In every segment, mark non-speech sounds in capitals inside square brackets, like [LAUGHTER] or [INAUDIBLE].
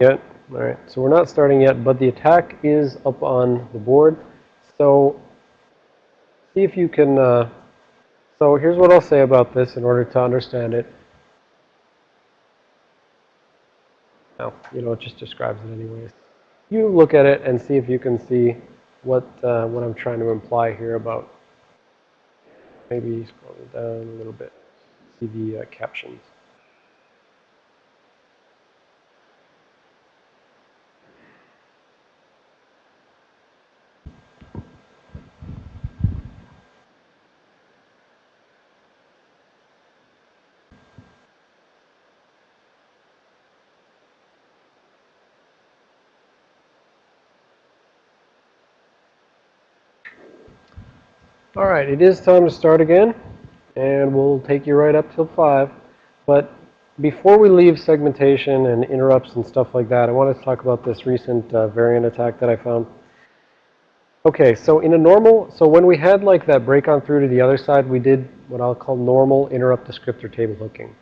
Yet. All right. So we're not starting yet, but the attack is up on the board. So see if you can. Uh, so here's what I'll say about this in order to understand it. No, you know, it just describes it anyways. You look at it and see if you can see what uh, what I'm trying to imply here about. Maybe scroll down a little bit. See the uh, captions. All right, it is time to start again, and we'll take you right up till 5. But before we leave segmentation and interrupts and stuff like that, I want to talk about this recent uh, variant attack that I found. Okay, so in a normal, so when we had like that break on through to the other side, we did what I'll call normal interrupt descriptor table hooking.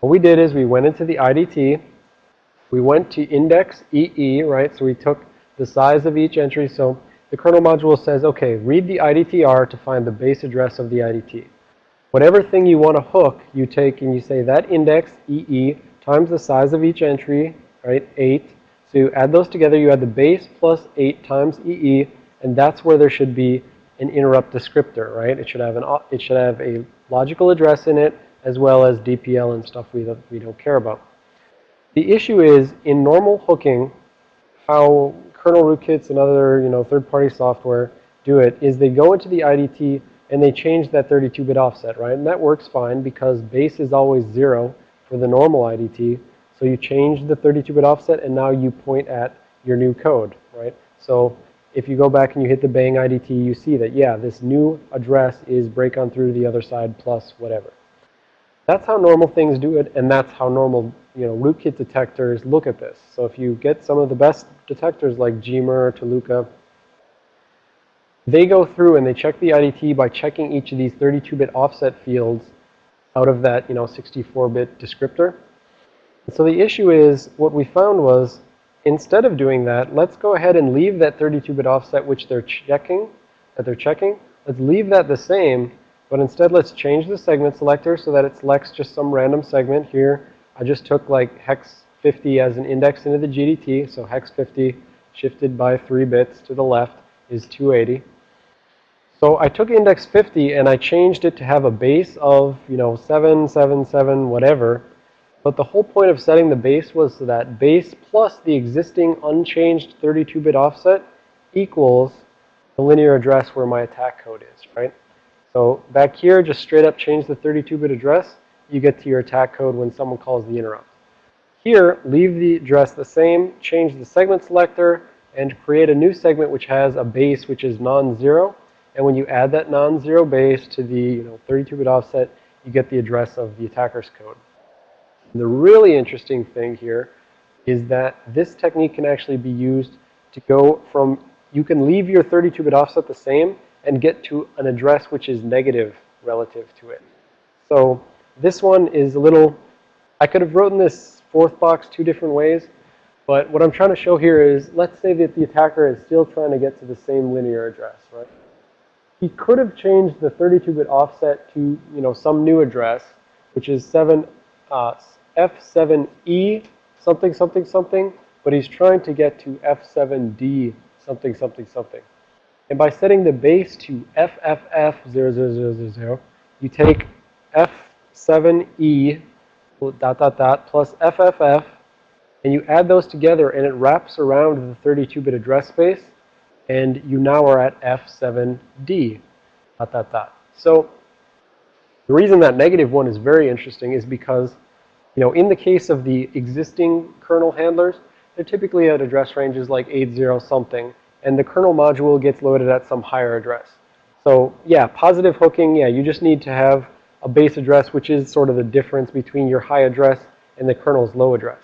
What we did is we went into the IDT, we went to index EE, right? So we took the size of each entry. So the kernel module says, okay, read the IDTR to find the base address of the IDT. Whatever thing you want to hook, you take and you say that index, EE, times the size of each entry, right, 8. So you add those together, you add the base plus 8 times EE, and that's where there should be an interrupt descriptor, right? It should have an it should have a logical address in it as well as DPL and stuff we we don't care about. The issue is in normal hooking, how kernel rootkits and other, you know, third-party software do it is they go into the IDT and they change that 32-bit offset, right? And that works fine because base is always zero for the normal IDT. So you change the 32-bit offset and now you point at your new code, right? So if you go back and you hit the bang IDT, you see that, yeah, this new address is break on through to the other side plus whatever. That's how normal things do it, and that's how normal you know, rootkit detectors look at this. So if you get some of the best detectors like Gmer, Tuluka, they go through and they check the IDT by checking each of these 32-bit offset fields out of that, you know, 64-bit descriptor. And so the issue is, what we found was, instead of doing that, let's go ahead and leave that 32-bit offset which they're checking, that they're checking. Let's leave that the same, but instead let's change the segment selector so that it selects just some random segment here I just took like hex 50 as an index into the GDT. So hex 50 shifted by 3 bits to the left is 280. So I took index 50 and I changed it to have a base of, you know, 777 whatever. But the whole point of setting the base was so that base plus the existing unchanged 32-bit offset equals the linear address where my attack code is, right? So back here, just straight up change the 32-bit address you get to your attack code when someone calls the interrupt. Here, leave the address the same, change the segment selector, and create a new segment which has a base which is non-zero. And when you add that non-zero base to the you know 32-bit offset, you get the address of the attacker's code. The really interesting thing here is that this technique can actually be used to go from, you can leave your 32-bit offset the same and get to an address which is negative relative to it. So this one is a little, I could have written this fourth box two different ways, but what I'm trying to show here is, let's say that the attacker is still trying to get to the same linear address, right? He could have changed the 32-bit offset to, you know, some new address, which is 7, uh, F7E something, something, something, but he's trying to get to F7D something, something, something. And by setting the base to FFF0000, you take F 7E dot dot dot plus FFF and you add those together and it wraps around the 32-bit address space and you now are at F7D dot dot dot. So the reason that negative one is very interesting is because you know in the case of the existing kernel handlers they're typically at address ranges like 80 something and the kernel module gets loaded at some higher address. So yeah, positive hooking, yeah, you just need to have a base address, which is sort of the difference between your high address and the kernel's low address.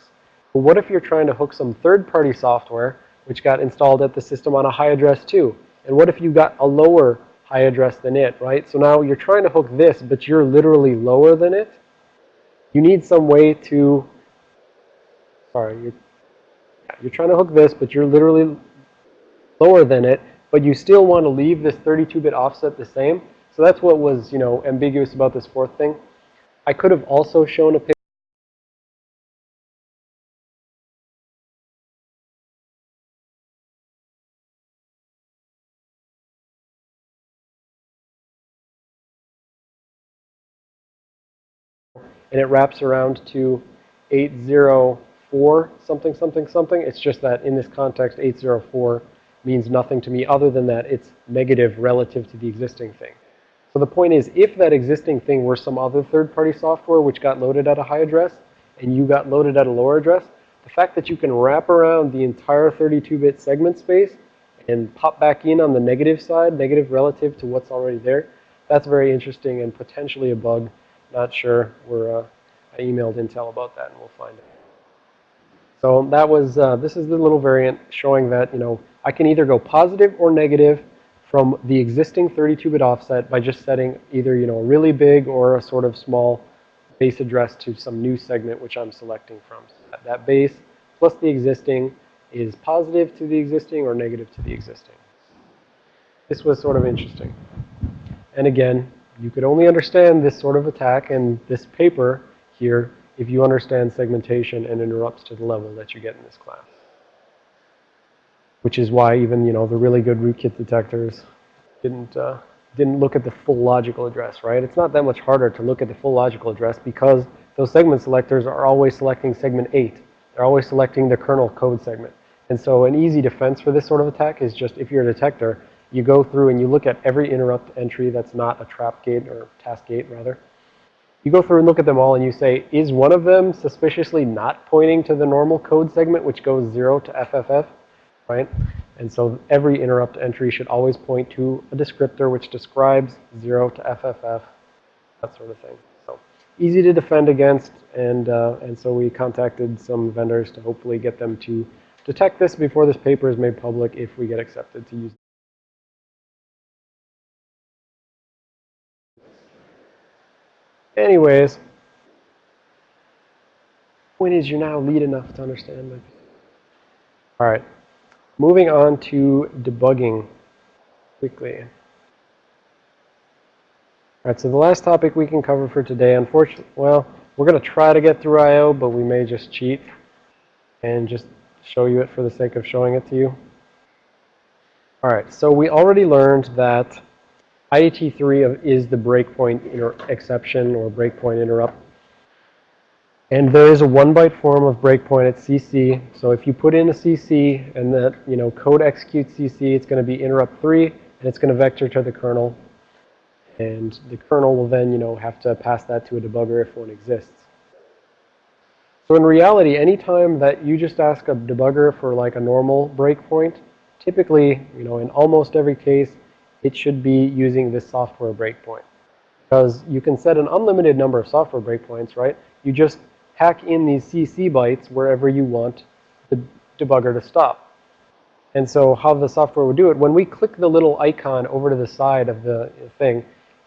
But what if you're trying to hook some third-party software, which got installed at the system on a high address too? And what if you got a lower high address than it, right? So now you're trying to hook this, but you're literally lower than it. You need some way to, sorry, You're trying to hook this, but you're literally lower than it, but you still want to leave this 32-bit offset the same. So that's what was, you know, ambiguous about this fourth thing. I could have also shown a picture and it wraps around to 804 something, something, something. It's just that in this context, 804 means nothing to me other than that it's negative relative to the existing thing. So the point is, if that existing thing were some other third-party software which got loaded at a high address and you got loaded at a lower address, the fact that you can wrap around the entire 32-bit segment space and pop back in on the negative side, negative relative to what's already there, that's very interesting and potentially a bug not sure. We're, uh, I emailed Intel about that, and we'll find it. So that was, uh, this is the little variant showing that, you know, I can either go positive or negative from the existing 32-bit offset by just setting either, you know, a really big or a sort of small base address to some new segment which I'm selecting from. So that base plus the existing is positive to the existing or negative to the existing. This was sort of interesting. And again, you could only understand this sort of attack and this paper here if you understand segmentation and interrupts to the level that you get in this class. Which is why even, you know, the really good rootkit detectors didn't, uh, didn't look at the full logical address, right? It's not that much harder to look at the full logical address because those segment selectors are always selecting segment 8. They're always selecting the kernel code segment. And so an easy defense for this sort of attack is just if you're a detector, you go through and you look at every interrupt entry that's not a trap gate or task gate rather. You go through and look at them all and you say, is one of them suspiciously not pointing to the normal code segment which goes 0 to FFF, right? And so every interrupt entry should always point to a descriptor which describes 0 to FFF, that sort of thing. So easy to defend against and, uh, and so we contacted some vendors to hopefully get them to detect this before this paper is made public if we get accepted to use Anyways, point is you're now lead enough to understand my All right. Moving on to debugging quickly. All right, so the last topic we can cover for today, unfortunately, well, we're going to try to get through I.O., but we may just cheat and just show you it for the sake of showing it to you. All right, so we already learned that IDT3 is the breakpoint exception or breakpoint interrupt. And there is a one byte form of breakpoint at CC. So if you put in a CC and that, you know, code executes CC, it's going to be interrupt 3 and it's going to vector to the kernel. And the kernel will then, you know, have to pass that to a debugger if one exists. So in reality, anytime that you just ask a debugger for like a normal breakpoint, typically, you know, in almost every case, it should be using this software breakpoint. Because you can set an unlimited number of software breakpoints, right? You just hack in these CC bytes wherever you want the debugger to stop. And so how the software would do it, when we click the little icon over to the side of the thing,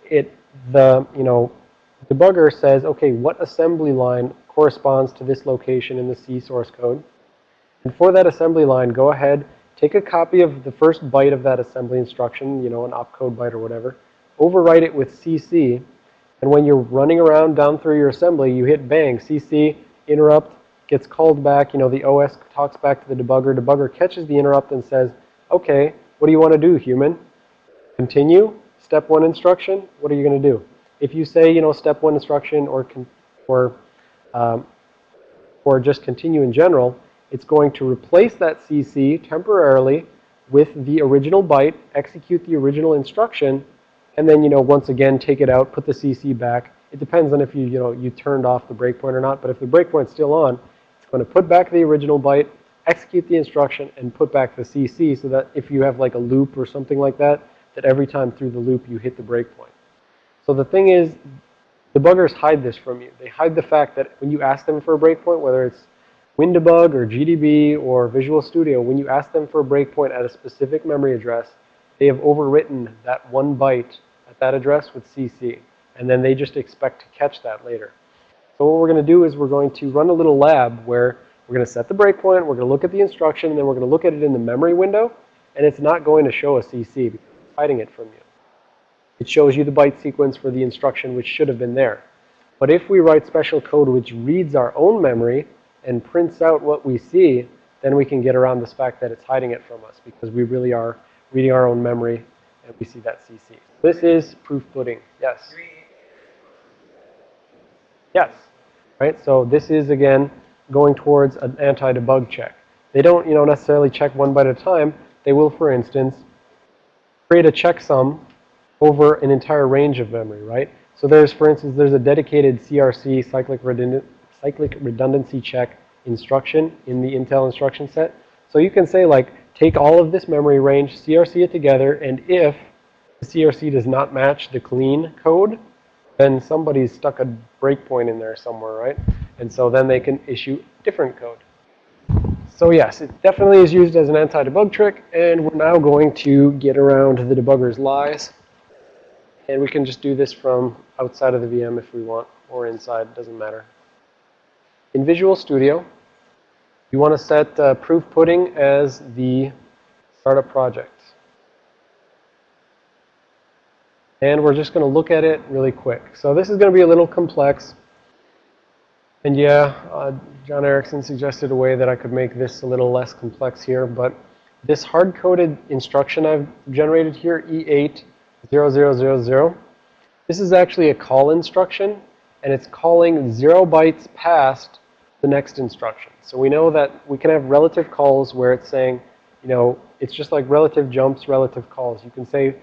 it, the, you know, debugger says, okay, what assembly line corresponds to this location in the C source code? And for that assembly line, go ahead Take a copy of the first byte of that assembly instruction, you know, an opcode byte or whatever. Overwrite it with CC. And when you're running around down through your assembly, you hit bang, CC, interrupt, gets called back. You know, the OS talks back to the debugger. Debugger catches the interrupt and says, okay, what do you want to do, human? Continue, step one instruction, what are you going to do? If you say, you know, step one instruction or, or, um, or just continue in general, it's going to replace that CC temporarily with the original byte, execute the original instruction, and then, you know, once again, take it out, put the CC back. It depends on if you, you know, you turned off the breakpoint or not. But if the breakpoint's still on, it's going to put back the original byte, execute the instruction, and put back the CC so that if you have like a loop or something like that, that every time through the loop you hit the breakpoint. So the thing is, the debuggers hide this from you. They hide the fact that when you ask them for a breakpoint, whether it's WinDbg or GDB or Visual Studio, when you ask them for a breakpoint at a specific memory address, they have overwritten that one byte at that address with CC. And then they just expect to catch that later. So what we're going to do is we're going to run a little lab where We're going to set the breakpoint, we're going to look at the instruction, and then we're going to look at it in the memory window, and it's not going to show a CC because it's hiding it from you. It shows you the byte sequence for the instruction which should have been there. But if we write special code which reads our own memory and prints out what we see, then we can get around this fact that it's hiding it from us because we really are reading our own memory and we see that CC. This is proof pudding. Yes. Yes. Right. So this is again going towards an anti-debug check. They don't, you know, necessarily check one byte at a time. They will, for instance, create a checksum over an entire range of memory, right? So there's, for instance, there's a dedicated CRC cyclic, redundant, cyclic redundancy check instruction in the Intel instruction set. So you can say like, take all of this memory range, CRC it together, and if the CRC does not match the clean code, then somebody's stuck a breakpoint in there somewhere, right? And so then they can issue different code. So yes, it definitely is used as an anti-debug trick, and we're now going to get around the debugger's lies. And we can just do this from outside of the VM if we want, or inside, doesn't matter. In Visual Studio, you want to set uh, Proof Pudding as the startup project. And we're just going to look at it really quick. So this is going to be a little complex. And yeah, uh, John Erickson suggested a way that I could make this a little less complex here. But this hard-coded instruction I've generated here, E80000, this is actually a call instruction. And it's calling 0 bytes past the next instruction. So we know that we can have relative calls where it's saying, you know, it's just like relative jumps, relative calls. You can say,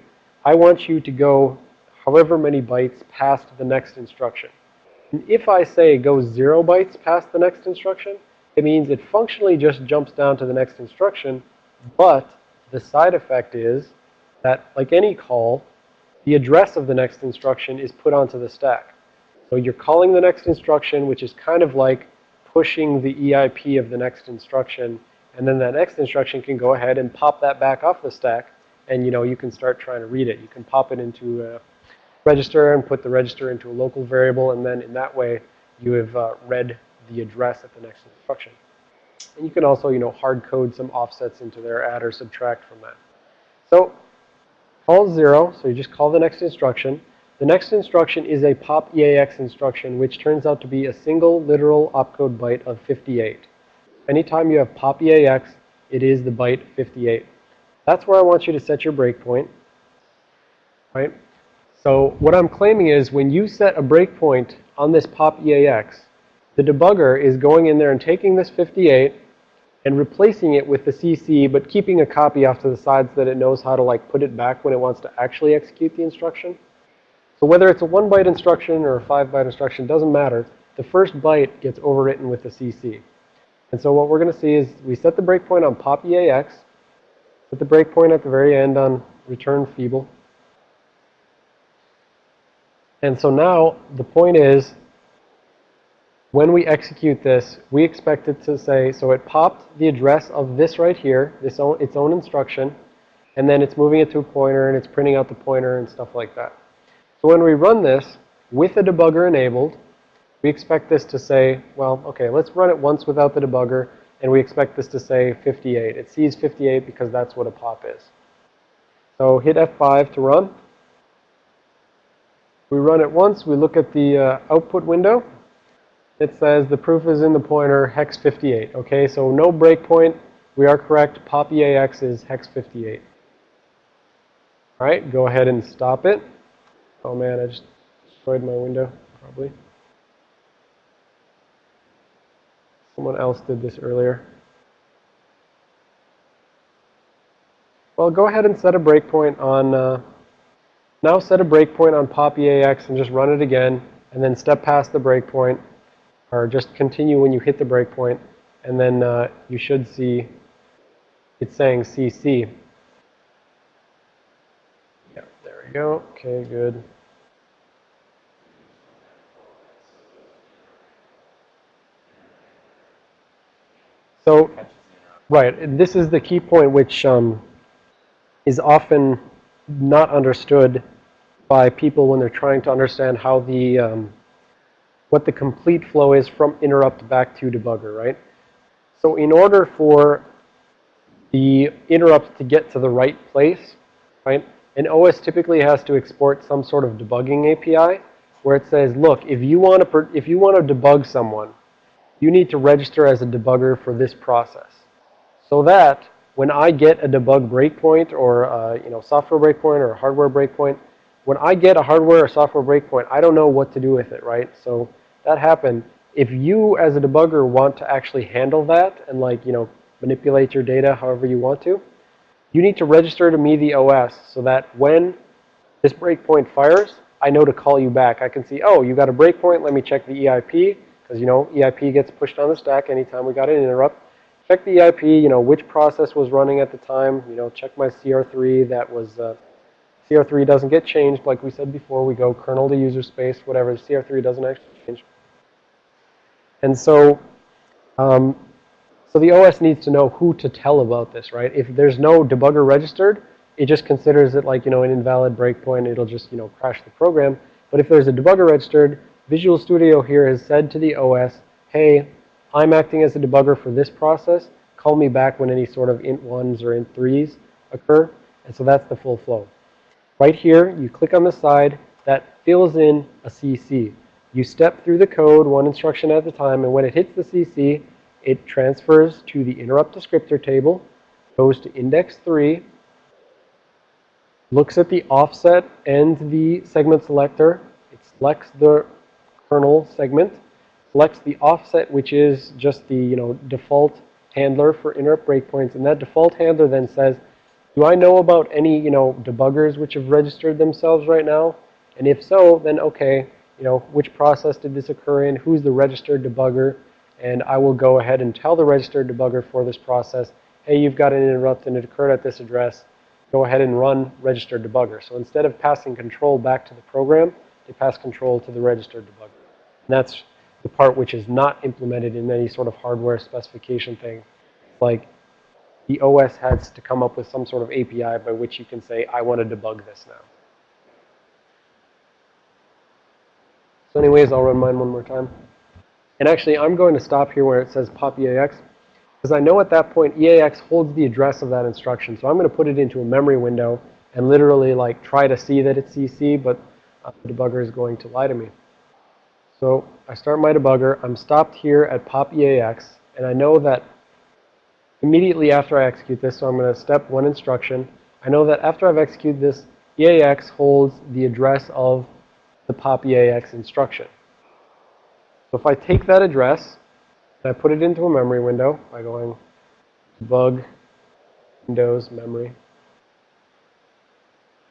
I want you to go however many bytes past the next instruction. And if I say go zero bytes past the next instruction, it means it functionally just jumps down to the next instruction, but the side effect is that, like any call, the address of the next instruction is put onto the stack. So you're calling the next instruction, which is kind of like pushing the EIP of the next instruction, and then that next instruction can go ahead and pop that back off the stack, and you know you can start trying to read it. You can pop it into a register and put the register into a local variable, and then in that way you have uh, read the address at the next instruction. And you can also, you know, hard code some offsets into there, add or subtract from that. So call zero, so you just call the next instruction. The next instruction is a pop EAX instruction, which turns out to be a single literal opcode byte of 58. Anytime you have pop EAX, it is the byte 58. That's where I want you to set your breakpoint, right? So what I'm claiming is when you set a breakpoint on this pop EAX, the debugger is going in there and taking this 58 and replacing it with the CC, but keeping a copy off to the sides so that it knows how to like put it back when it wants to actually execute the instruction. So whether it's a one byte instruction or a five byte instruction, doesn't matter. The first byte gets overwritten with the CC. And so what we're going to see is we set the breakpoint on pop EAX, set the breakpoint at the very end on return feeble. And so now the point is, when we execute this, we expect it to say, so it popped the address of this right here, this own, its own instruction, and then it's moving it to a pointer and it's printing out the pointer and stuff like that. So when we run this with the debugger enabled, we expect this to say, well, okay, let's run it once without the debugger, and we expect this to say 58. It sees 58 because that's what a pop is. So hit F5 to run. We run it once. We look at the uh, output window. It says the proof is in the pointer hex 58. Okay, so no breakpoint. We are correct. Pop EAX is hex 58. All right, go ahead and stop it. Oh man, I just destroyed my window, probably. Someone else did this earlier. Well, go ahead and set a breakpoint on, uh, now set a breakpoint on pop EAX and just run it again, and then step past the breakpoint, or just continue when you hit the breakpoint, and then uh, you should see it's saying CC. Yeah, there we go. Okay, good. So, right, this is the key point which um, is often not understood by people when they're trying to understand how the, um, what the complete flow is from interrupt back to debugger, right? So in order for the interrupt to get to the right place, right, an OS typically has to export some sort of debugging API where it says, look, if you want to, if you want to debug someone, you need to register as a debugger for this process. So that when I get a debug breakpoint or a, you know, software breakpoint or a hardware breakpoint, when I get a hardware or software breakpoint, I don't know what to do with it, right? So that happened. If you as a debugger want to actually handle that and like, you know, manipulate your data however you want to, you need to register to me the OS so that when this breakpoint fires, I know to call you back. I can see, oh, you got a breakpoint. Let me check the EIP because, you know, EIP gets pushed on the stack anytime we got an interrupt. Check the EIP, you know, which process was running at the time. You know, check my CR3 that was, uh, CR3 doesn't get changed. Like we said before, we go kernel to user space, whatever. CR3 doesn't actually change. And so, um, so the OS needs to know who to tell about this, right? If there's no debugger registered, it just considers it like, you know, an invalid breakpoint. It'll just, you know, crash the program. But if there's a debugger registered, Visual Studio here has said to the OS, hey, I'm acting as a debugger for this process. Call me back when any sort of int ones or int threes occur. And so that's the full flow. Right here, you click on the side that fills in a CC. You step through the code one instruction at a time, and when it hits the CC, it transfers to the interrupt descriptor table, goes to index 3, looks at the offset and the segment selector. It selects the kernel segment, selects the offset, which is just the you know default handler for interrupt breakpoints. And that default handler then says, do I know about any you know debuggers which have registered themselves right now? And if so, then okay, you know, which process did this occur in? Who's the registered debugger? And I will go ahead and tell the registered debugger for this process, hey, you've got an interrupt and it occurred at this address go ahead and run registered debugger. So instead of passing control back to the program, they pass control to the registered debugger. And that's the part which is not implemented in any sort of hardware specification thing. Like the OS has to come up with some sort of API by which you can say, I want to debug this now. So anyways, I'll run mine one more time. And actually, I'm going to stop here where it says pop EAX. Because I know at that point EAX holds the address of that instruction. So I'm going to put it into a memory window and literally like try to see that it's CC, but uh, the debugger is going to lie to me. So I start my debugger. I'm stopped here at pop EAX. And I know that immediately after I execute this, so I'm going to step one instruction. I know that after I've executed this, EAX holds the address of the pop EAX instruction. So if I take that address and I put it into a memory window by going debug Windows memory.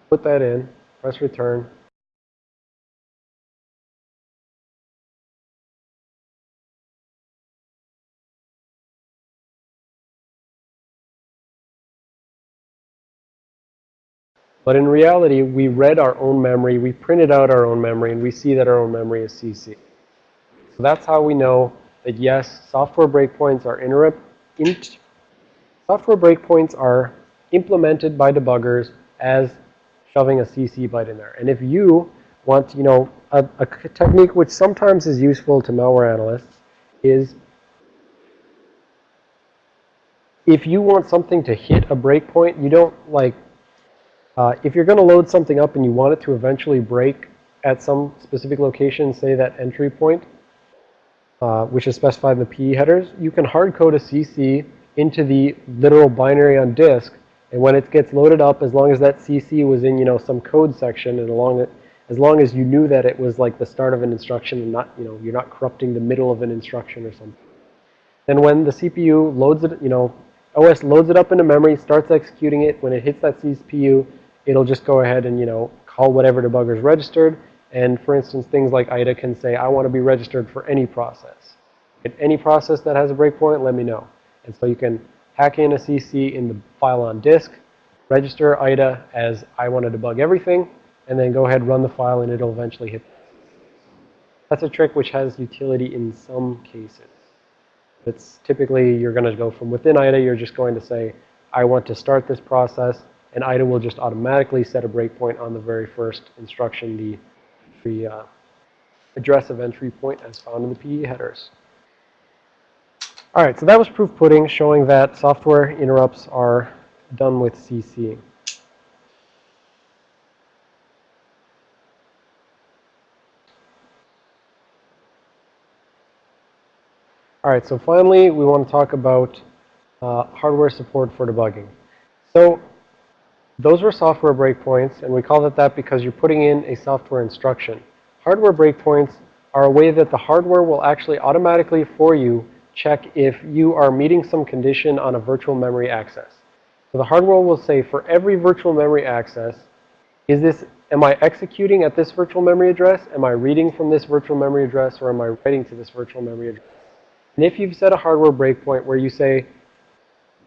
Put that in, press return. But in reality, we read our own memory, we printed out our own memory, and we see that our own memory is CC. So that's how we know that yes, software breakpoints are interrupt, int, software breakpoints are implemented by debuggers as shoving a CC byte in there. And if you want, you know, a, a technique which sometimes is useful to malware analysts is if you want something to hit a breakpoint, you don't like, uh, if you're going to load something up and you want it to eventually break at some specific location, say that entry point, uh, which is specified in the PE headers, you can hard code a CC into the literal binary on disk. And when it gets loaded up, as long as that CC was in, you know, some code section and along it, as long as you knew that it was like the start of an instruction and not, you know, you're not corrupting the middle of an instruction or something. Then when the CPU loads it, you know, OS loads it up into memory, starts executing it. When it hits that CPU, it'll just go ahead and, you know, call whatever debugger is registered. And for instance, things like IDA can say, I want to be registered for any process. If any process that has a breakpoint, let me know. And so you can hack in a CC in the file on disk, register IDA as I want to debug everything, and then go ahead, run the file, and it'll eventually hit. That's a trick which has utility in some cases. It's typically you're going to go from within IDA, you're just going to say, I want to start this process, and IDA will just automatically set a breakpoint on the very first instruction, the the uh, address of entry point as found in the PE headers. All right, so that was proof pudding showing that software interrupts are done with CC. All right, so finally, we want to talk about uh, hardware support for debugging. So those were software breakpoints, and we call it that because you're putting in a software instruction. Hardware breakpoints are a way that the hardware will actually automatically for you check if you are meeting some condition on a virtual memory access. So the hardware will say for every virtual memory access, is this, am I executing at this virtual memory address? Am I reading from this virtual memory address? Or am I writing to this virtual memory address? And if you've set a hardware breakpoint where you say,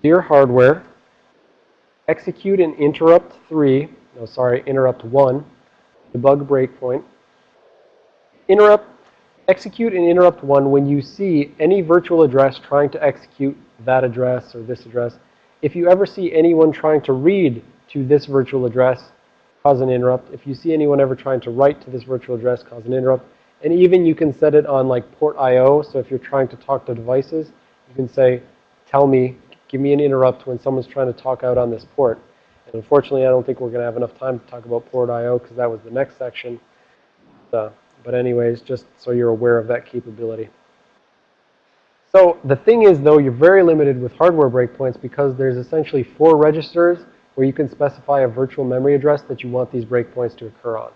dear hardware, execute an interrupt 3, no, sorry, interrupt 1, debug breakpoint, interrupt, execute an interrupt 1 when you see any virtual address trying to execute that address or this address. If you ever see anyone trying to read to this virtual address, cause an interrupt. If you see anyone ever trying to write to this virtual address, cause an interrupt. And even you can set it on like port IO. So if you're trying to talk to devices, you can say, tell me, give me an interrupt when someone's trying to talk out on this port. And unfortunately, I don't think we're going to have enough time to talk about port IO because that was the next section. So, but anyways, just so you're aware of that capability. So the thing is, though, you're very limited with hardware breakpoints because there's essentially four registers where you can specify a virtual memory address that you want these breakpoints to occur on.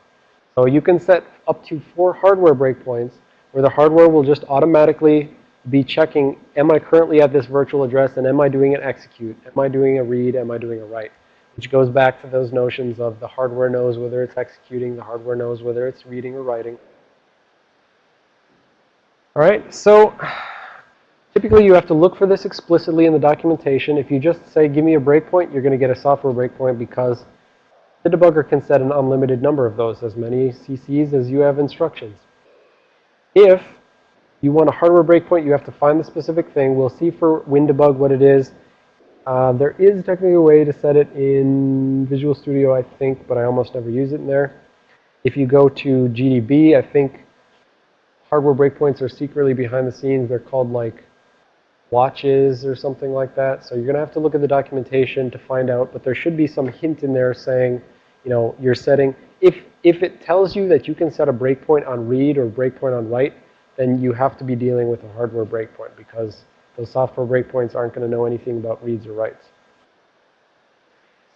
So you can set up to four hardware breakpoints where the hardware will just automatically be checking, am I currently at this virtual address and am I doing an execute? Am I doing a read? Am I doing a write? Which goes back to those notions of the hardware knows whether it's executing, the hardware knows whether it's reading or writing. All right, so typically you have to look for this explicitly in the documentation. If you just say, give me a breakpoint, you're going to get a software breakpoint because the debugger can set an unlimited number of those, as many CCs as you have instructions. If you want a hardware breakpoint, you have to find the specific thing. We'll see for WinDbg what it is. Uh, there is technically a way to set it in Visual Studio, I think, but I almost never use it in there. If you go to GDB, I think hardware breakpoints are secretly behind the scenes. They're called like watches or something like that. So you're going to have to look at the documentation to find out, but there should be some hint in there saying, you know, you're setting, if, if it tells you that you can set a breakpoint on read or breakpoint on write, then you have to be dealing with a hardware breakpoint because those software breakpoints aren't going to know anything about reads or writes.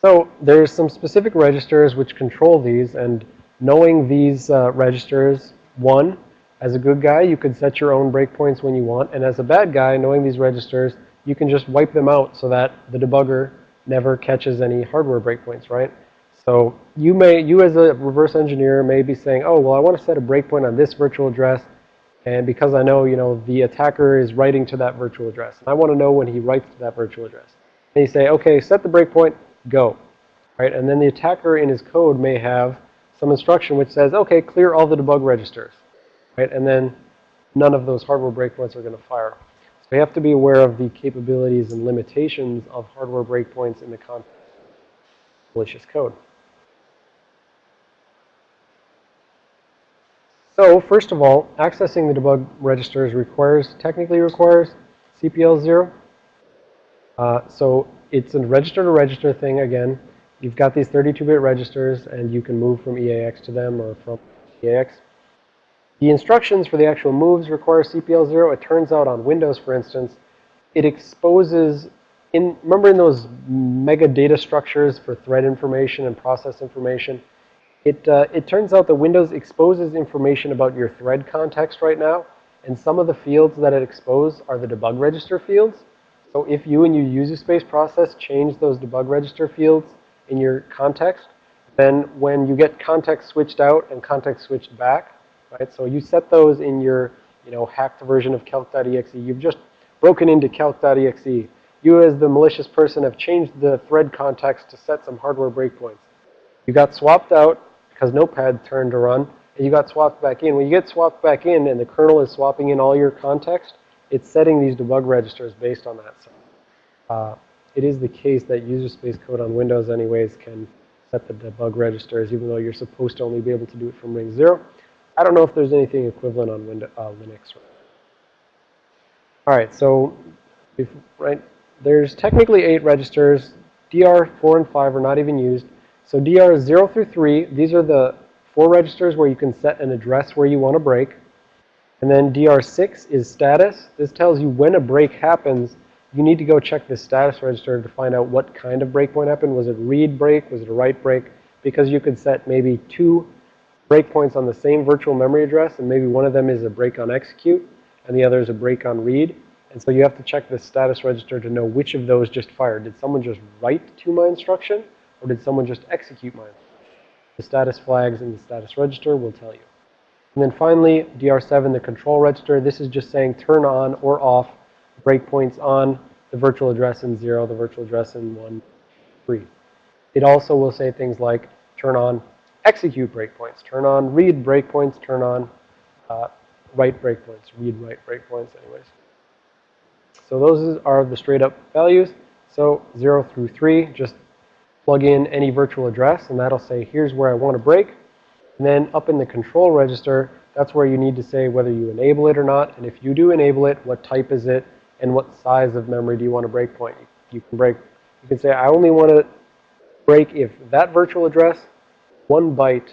So there's some specific registers which control these, and knowing these uh, registers, one, as a good guy, you could set your own breakpoints when you want, and as a bad guy, knowing these registers, you can just wipe them out so that the debugger never catches any hardware breakpoints, right? So you may, you as a reverse engineer may be saying, oh, well, I want to set a breakpoint on this virtual address. And because I know, you know, the attacker is writing to that virtual address. And I want to know when he writes to that virtual address. And you say, okay, set the breakpoint, go. Right? And then the attacker in his code may have some instruction which says, okay, clear all the debug registers. Right? And then none of those hardware breakpoints are going to fire. So you have to be aware of the capabilities and limitations of hardware breakpoints in the context of malicious code. So first of all, accessing the debug registers requires, technically requires CPL0. Uh, so it's a register-to-register -register thing again. You've got these 32-bit registers, and you can move from EAX to them or from EAX. The instructions for the actual moves require CPL0. It turns out on Windows, for instance, it exposes, in remember in those mega data structures for thread information and process information, it, uh, it turns out that Windows exposes information about your thread context right now. And some of the fields that it exposes are the debug register fields. So if you and your user space process change those debug register fields in your context, then when you get context switched out and context switched back, right? So you set those in your, you know, hacked version of calc.exe. You've just broken into calc.exe. You as the malicious person have changed the thread context to set some hardware breakpoints. You got swapped out because Notepad turned to run, and you got swapped back in. When you get swapped back in and the kernel is swapping in all your context, it's setting these debug registers based on that. So uh, it is the case that user space code on Windows anyways can set the debug registers, even though you're supposed to only be able to do it from ring zero. I don't know if there's anything equivalent on Windows, uh, Linux. All right, so right? There's technically eight registers. DR4 and 5 are not even used. So DR 0 through 3, these are the four registers where you can set an address where you want to break. And then DR6 is status. This tells you when a break happens, you need to go check the status register to find out what kind of breakpoint happened. Was it read break? Was it a write break? Because you could set maybe two breakpoints on the same virtual memory address, and maybe one of them is a break on execute, and the other is a break on read. And so you have to check the status register to know which of those just fired. Did someone just write to my instruction, or did someone just execute my? The status flags in the status register will tell you. And then finally, DR7, the control register. This is just saying turn on or off breakpoints on the virtual address in 0, the virtual address in 1, 3. It also will say things like turn on execute breakpoints, turn on read breakpoints, turn on uh, write breakpoints, read write breakpoints anyways. So those are the straight up values. So 0 through 3, just plug in any virtual address, and that'll say here's where I want to break. And then up in the control register, that's where you need to say whether you enable it or not. And if you do enable it, what type is it, and what size of memory do you want to break point. You can break, you can say I only want to break if that virtual address, one byte,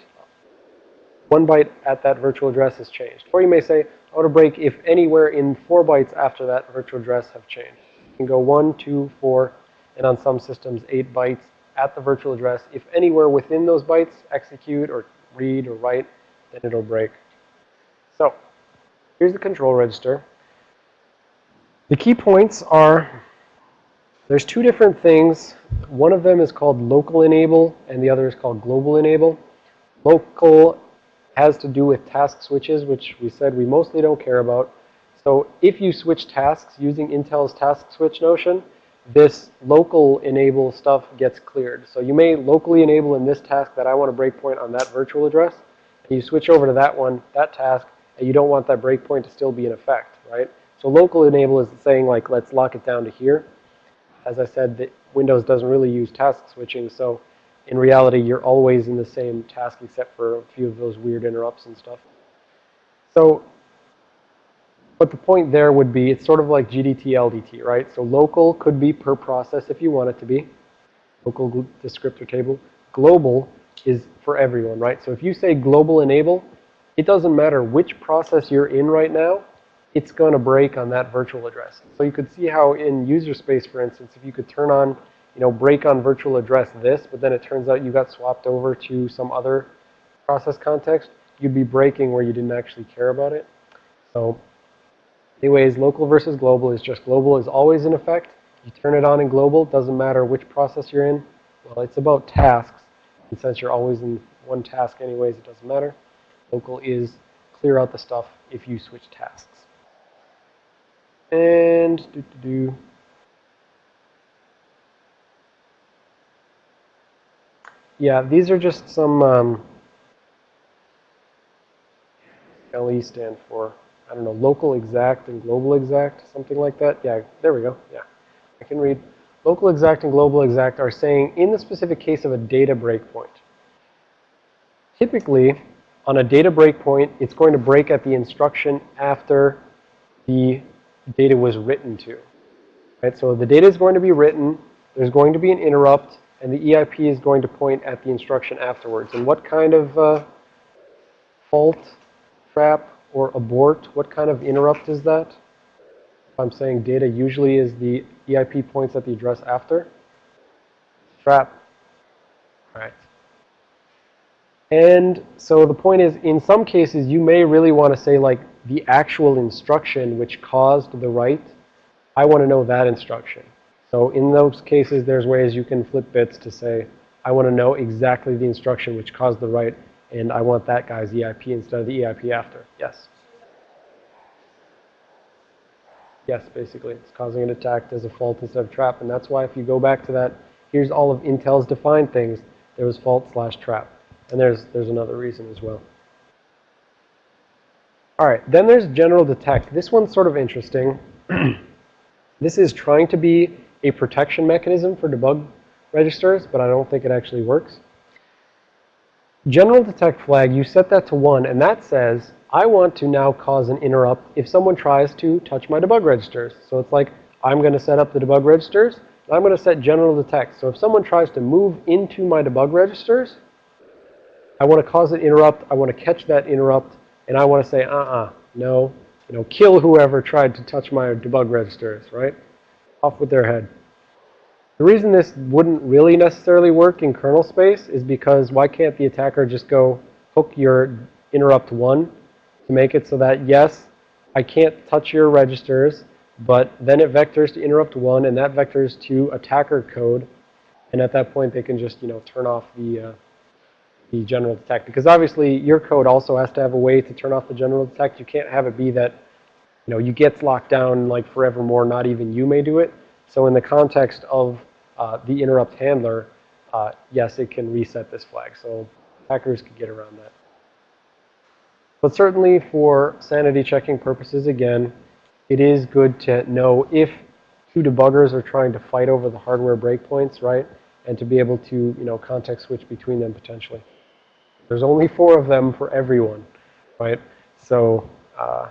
one byte at that virtual address has changed. Or you may say, I want to break if anywhere in four bytes after that virtual address have changed. You can go one, two, four, and on some systems, eight bytes at the virtual address. If anywhere within those bytes execute or read or write, then it'll break. So here's the control register. The key points are there's two different things. One of them is called local enable and the other is called global enable. Local has to do with task switches, which we said we mostly don't care about. So if you switch tasks using Intel's task switch notion, this local enable stuff gets cleared. So you may locally enable in this task that I want a breakpoint on that virtual address. And you switch over to that one, that task, and you don't want that breakpoint to still be in effect, right? So local enable is saying like, let's lock it down to here. As I said, Windows doesn't really use task switching, so in reality, you're always in the same task except for a few of those weird interrupts and stuff. So, but the point there would be, it's sort of like GDT, LDT, right? So local could be per process if you want it to be. Local descriptor table. Global is for everyone, right? So if you say global enable, it doesn't matter which process you're in right now it's going to break on that virtual address. So you could see how in user space, for instance, if you could turn on, you know, break on virtual address this, but then it turns out you got swapped over to some other process context, you'd be breaking where you didn't actually care about it. So anyways, local versus global is just global is always in effect. You turn it on in global, doesn't matter which process you're in. Well, it's about tasks. And since you're always in one task anyways, it doesn't matter. Local is clear out the stuff if you switch tasks. And do, do, do. Yeah, these are just some um, LE stand for, I don't know, local exact and global exact, something like that. Yeah, there we go. Yeah, I can read. Local exact and global exact are saying in the specific case of a data breakpoint. Typically, on a data breakpoint, it's going to break at the instruction after the data was written to. Right? So the data is going to be written, there's going to be an interrupt, and the EIP is going to point at the instruction afterwards. And what kind of uh, fault, trap, or abort, what kind of interrupt is that? I'm saying data usually is the EIP points at the address after. Trap. All right. And so the point is, in some cases, you may really want to say, like, the actual instruction which caused the write, I want to know that instruction. So in those cases, there's ways you can flip bits to say, I want to know exactly the instruction which caused the write, and I want that guy's EIP instead of the EIP after. Yes? Yes, basically. It's causing an attack as a fault instead of trap. And that's why if you go back to that, here's all of Intel's defined things. There was fault slash trap. And there's, there's another reason as well. All right, then there's general detect. This one's sort of interesting. [CLEARS THROAT] this is trying to be a protection mechanism for debug registers, but I don't think it actually works. General detect flag, you set that to 1, and that says, I want to now cause an interrupt if someone tries to touch my debug registers. So it's like, I'm going to set up the debug registers. I'm going to set general detect. So if someone tries to move into my debug registers, I want to cause an interrupt. I want to catch that interrupt. And I want to say, uh-uh, no, you know, kill whoever tried to touch my debug registers, right? Off with their head. The reason this wouldn't really necessarily work in kernel space is because why can't the attacker just go hook your interrupt 1 to make it so that, yes, I can't touch your registers, but then it vectors to interrupt 1, and that vectors to attacker code. And at that point, they can just, you know, turn off the, uh, the general detect. Because obviously, your code also has to have a way to turn off the general detect. You can't have it be that, you know, you get locked down like forevermore, not even you may do it. So in the context of uh, the interrupt handler, uh, yes, it can reset this flag. So hackers could get around that. But certainly for sanity checking purposes, again, it is good to know if two debuggers are trying to fight over the hardware breakpoints, right? And to be able to, you know, context switch between them potentially. There's only four of them for everyone, right? So uh,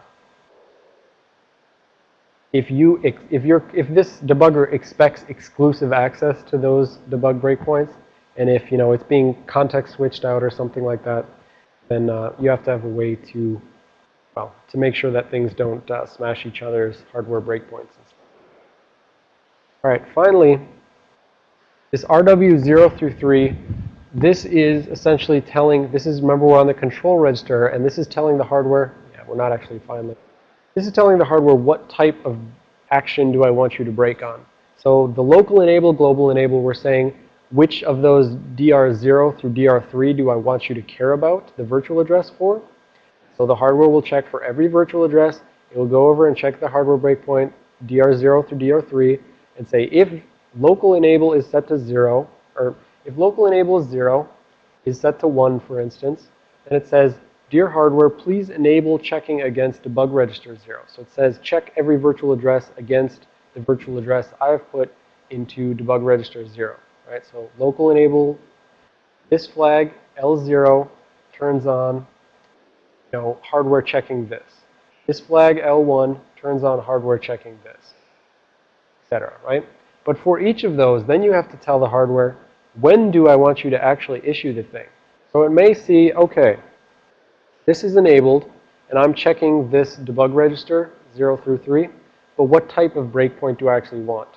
if you if you're if this debugger expects exclusive access to those debug breakpoints, and if you know it's being context switched out or something like that, then uh, you have to have a way to well, to make sure that things don't uh, smash each other's hardware breakpoints. All right, finally, this RW0 through 3, this is essentially telling, this is, remember we're on the control register, and this is telling the hardware, yeah, we're not actually finally, this is telling the hardware what type of action do I want you to break on. So the local enable, global enable, we're saying which of those DR0 through DR3 do I want you to care about the virtual address for. So the hardware will check for every virtual address. It will go over and check the hardware breakpoint DR0 through DR3 and say if local enable is set to 0, or if local enable is 0, is set to 1, for instance, then it says, dear hardware, please enable checking against debug register 0. So it says check every virtual address against the virtual address I have put into debug register 0. Right? So local enable, this flag, L0, turns on know, hardware checking this. This flag L1 turns on hardware checking this, etc. Right? But for each of those, then you have to tell the hardware, when do I want you to actually issue the thing? So it may see, okay, this is enabled, and I'm checking this debug register, 0 through 3, but what type of breakpoint do I actually want?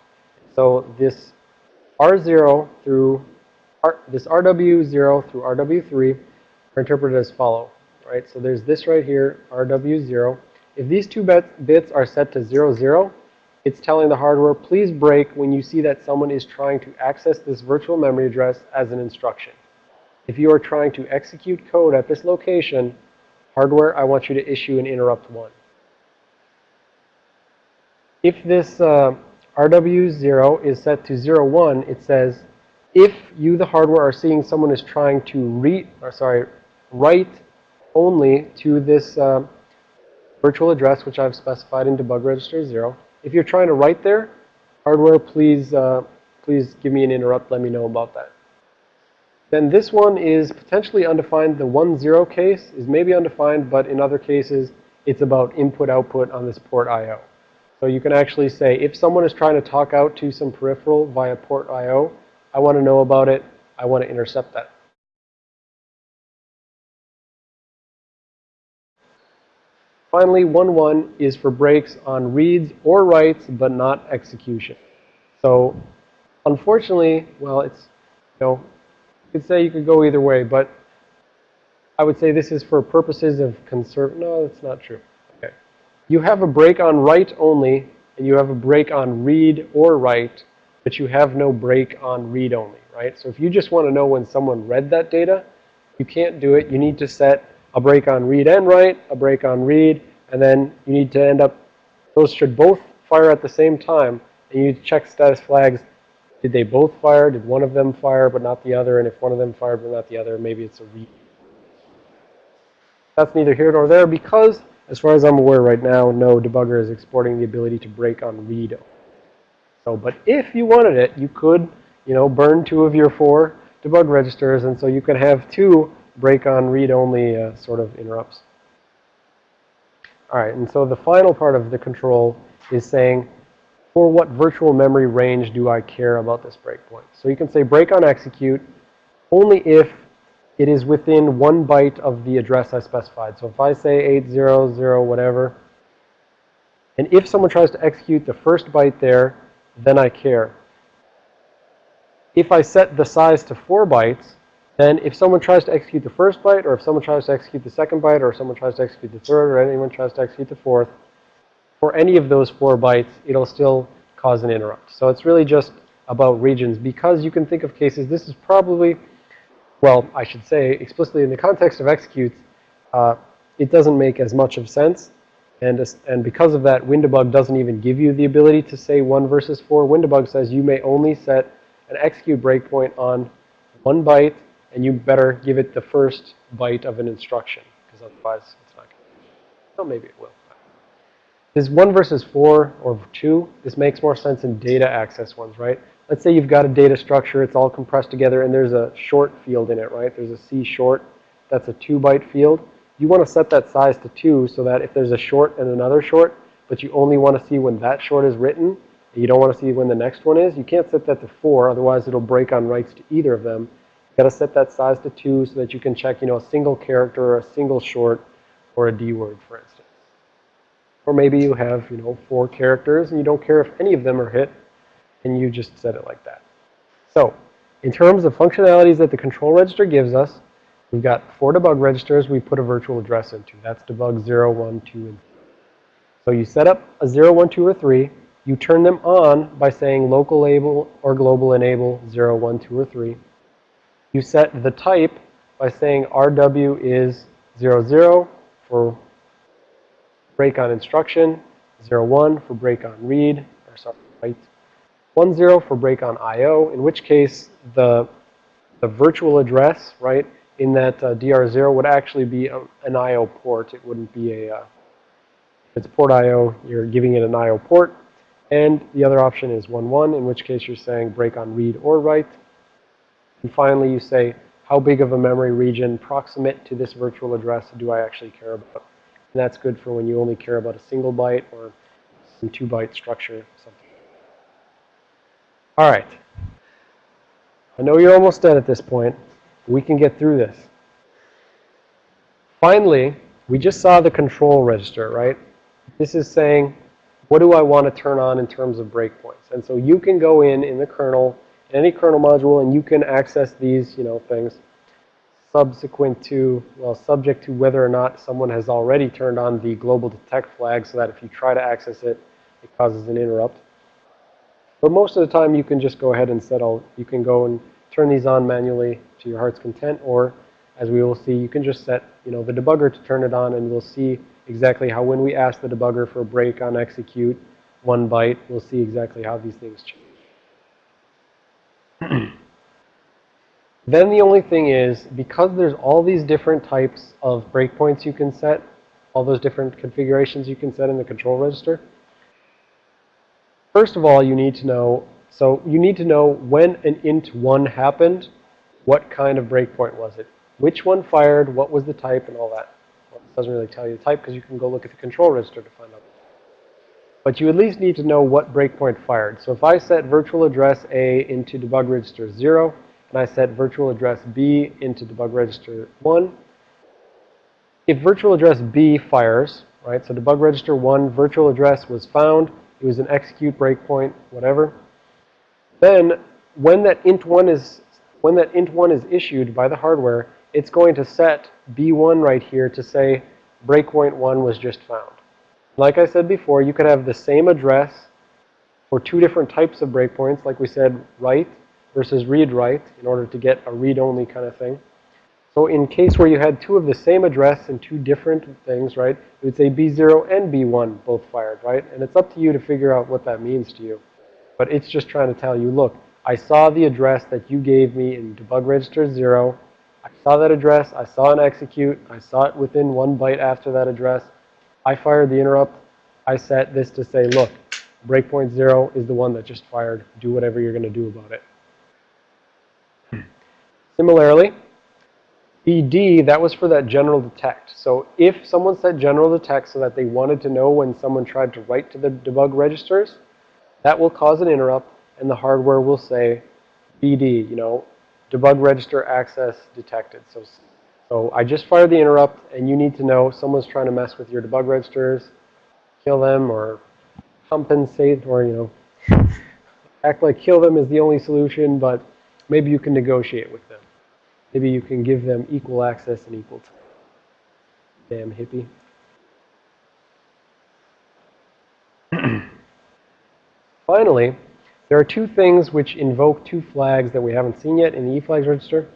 So this R0 through, R, this RW0 through RW3 are interpreted as follow right? So there's this right here, RW0. If these two bits are set to 00, 0, it's telling the hardware, please break when you see that someone is trying to access this virtual memory address as an instruction. If you are trying to execute code at this location, hardware, I want you to issue an interrupt 1. If this uh, RW0 is set to 01, it says, if you, the hardware, are seeing someone is trying to read, or sorry, write only to this uh, virtual address, which I've specified in debug register 0. If you're trying to write there, hardware, please, uh, please give me an interrupt. Let me know about that. Then this one is potentially undefined. The 1-0 case is maybe undefined, but in other cases, it's about input-output on this port I.O. So you can actually say, if someone is trying to talk out to some peripheral via port I.O., I want to know about it. I want to intercept that. Finally, 1-1 is for breaks on reads or writes, but not execution. So unfortunately, well, it's, you know, could say you could go either way, but I would say this is for purposes of conserve. No, that's not true. Okay. You have a break on write only, and you have a break on read or write, but you have no break on read only, right? So if you just want to know when someone read that data, you can't do it. You need to set a break on read and write, a break on read, and then you need to end up, those should both fire at the same time. And you check status flags. Did they both fire? Did one of them fire but not the other? And if one of them fired but not the other, maybe it's a read. That's neither here nor there because, as far as I'm aware right now, no debugger is exporting the ability to break on read. So, but if you wanted it, you could, you know, burn two of your four debug registers, and so you could have two break on read-only uh, sort of interrupts. All right, and so the final part of the control is saying, for what virtual memory range do I care about this breakpoint? So you can say break on execute only if it is within one byte of the address I specified. So if I say 800 whatever, and if someone tries to execute the first byte there, then I care. If I set the size to 4 bytes, then if someone tries to execute the first byte, or if someone tries to execute the second byte, or if someone tries to execute the third, or anyone tries to execute the fourth, for any of those 4 bytes, it'll still cause an interrupt. So it's really just about regions because you can think of cases, this is probably well, I should say explicitly in the context of executes, uh, it doesn't make as much of sense. And, and because of that, WinDbg doesn't even give you the ability to say 1 versus 4. WinDbg says you may only set an execute breakpoint on one byte, and you better give it the first byte of an instruction, because otherwise it's not going to. Well, maybe it will. This 1 versus 4 or 2, this makes more sense in data access ones, right? let's say you've got a data structure, it's all compressed together, and there's a short field in it, right? There's a C short, that's a 2 byte field. You want to set that size to 2 so that if there's a short and another short, but you only want to see when that short is written, you don't want to see when the next one is, you can't set that to 4, otherwise it'll break on writes to either of them. You've got to set that size to 2 so that you can check, you know, a single character or a single short or a D word, for instance. Or maybe you have, you know, four characters and you don't care if any of them are hit and you just set it like that. So in terms of functionalities that the control register gives us, we've got four debug registers we put a virtual address into. That's debug 0, 1, 2, and 3. So you set up a 0, 1, 2, or 3. You turn them on by saying local enable or global enable 0, 1, 2, or 3. You set the type by saying RW is 0, 0 for break on instruction, 1 for break on read, or sorry, write, 10 for break on I.O., in which case the, the virtual address, right, in that uh, DR0 would actually be a, an I.O. port. It wouldn't be a, uh, if it's port I.O., you're giving it an I.O. port. And the other option is 1, 1, in which case you're saying break on read or write. And finally, you say, how big of a memory region proximate to this virtual address do I actually care about? And that's good for when you only care about a single byte or some two byte structure, something. All right. I know you're almost done at this point. We can get through this. Finally, we just saw the control register, right? This is saying, what do I want to turn on in terms of breakpoints? And so you can go in in the kernel, any kernel module, and you can access these, you know, things subsequent to, well, subject to whether or not someone has already turned on the global detect flag so that if you try to access it, it causes an interrupt. But most of the time, you can just go ahead and settle. You can go and turn these on manually to your heart's content, or as we will see, you can just set, you know, the debugger to turn it on, and we'll see exactly how when we ask the debugger for a break on execute one byte, we'll see exactly how these things change. [CLEARS THROAT] then the only thing is, because there's all these different types of breakpoints you can set, all those different configurations you can set in the control register, First of all, you need to know, so you need to know when an int1 happened, what kind of breakpoint was it? Which one fired, what was the type, and all that. Well, it doesn't really tell you the type because you can go look at the control register to find out. But you at least need to know what breakpoint fired. So if I set virtual address A into debug register 0, and I set virtual address B into debug register 1, if virtual address B fires, right, so debug register 1 virtual address was found, it was an execute breakpoint, whatever. Then when that int1 is when that int1 is issued by the hardware, it's going to set B1 right here to say breakpoint 1 was just found. Like I said before, you could have the same address for two different types of breakpoints, like we said, write versus read-write in order to get a read-only kind of thing. So in case where you had two of the same address and two different things, right, it would say B0 and B1 both fired, right? And it's up to you to figure out what that means to you. But it's just trying to tell you, look, I saw the address that you gave me in debug register 0. I saw that address. I saw an execute. I saw it within one byte after that address. I fired the interrupt. I set this to say, look, breakpoint 0 is the one that just fired. Do whatever you're going to do about it. Similarly, BD, that was for that general detect. So if someone set general detect so that they wanted to know when someone tried to write to the debug registers, That will cause an interrupt, and the hardware will say BD, you know, debug register access detected. So, so I just fired the interrupt, and you need to know someone's trying to mess with your debug registers, kill them, or compensate, or, you know, act like kill them is the only solution, but maybe you can negotiate with them. Maybe you can give them equal access and equal time. Damn hippie. [CLEARS THROAT] Finally, there are two things which invoke two flags that we haven't seen yet in the eFlags register.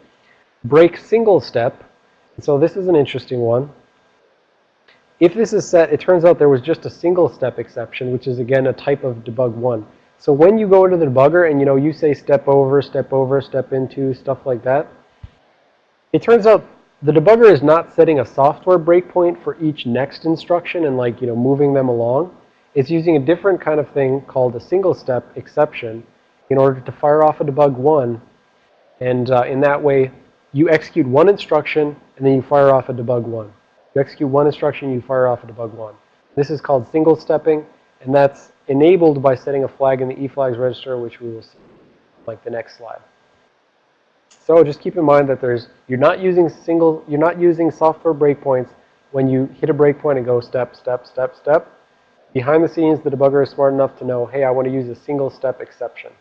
Break single step. So this is an interesting one. If this is set, it turns out there was just a single step exception, which is again a type of debug one. So when you go into the debugger and you know you say step over, step over, step into, stuff like that, it turns out the debugger is not setting a software breakpoint for each next instruction and like, you know, moving them along. It's using a different kind of thing called a single step exception in order to fire off a debug one. And uh, in that way, you execute one instruction and then you fire off a debug one. You execute one instruction, you fire off a debug one. This is called single stepping, and that's enabled by setting a flag in the eFlags register, which we will see like the next slide. So just keep in mind that there's you're not using single you're not using software breakpoints when you hit a breakpoint and go step, step, step, step. Behind the scenes, the debugger is smart enough to know, hey, I want to use a single step exception.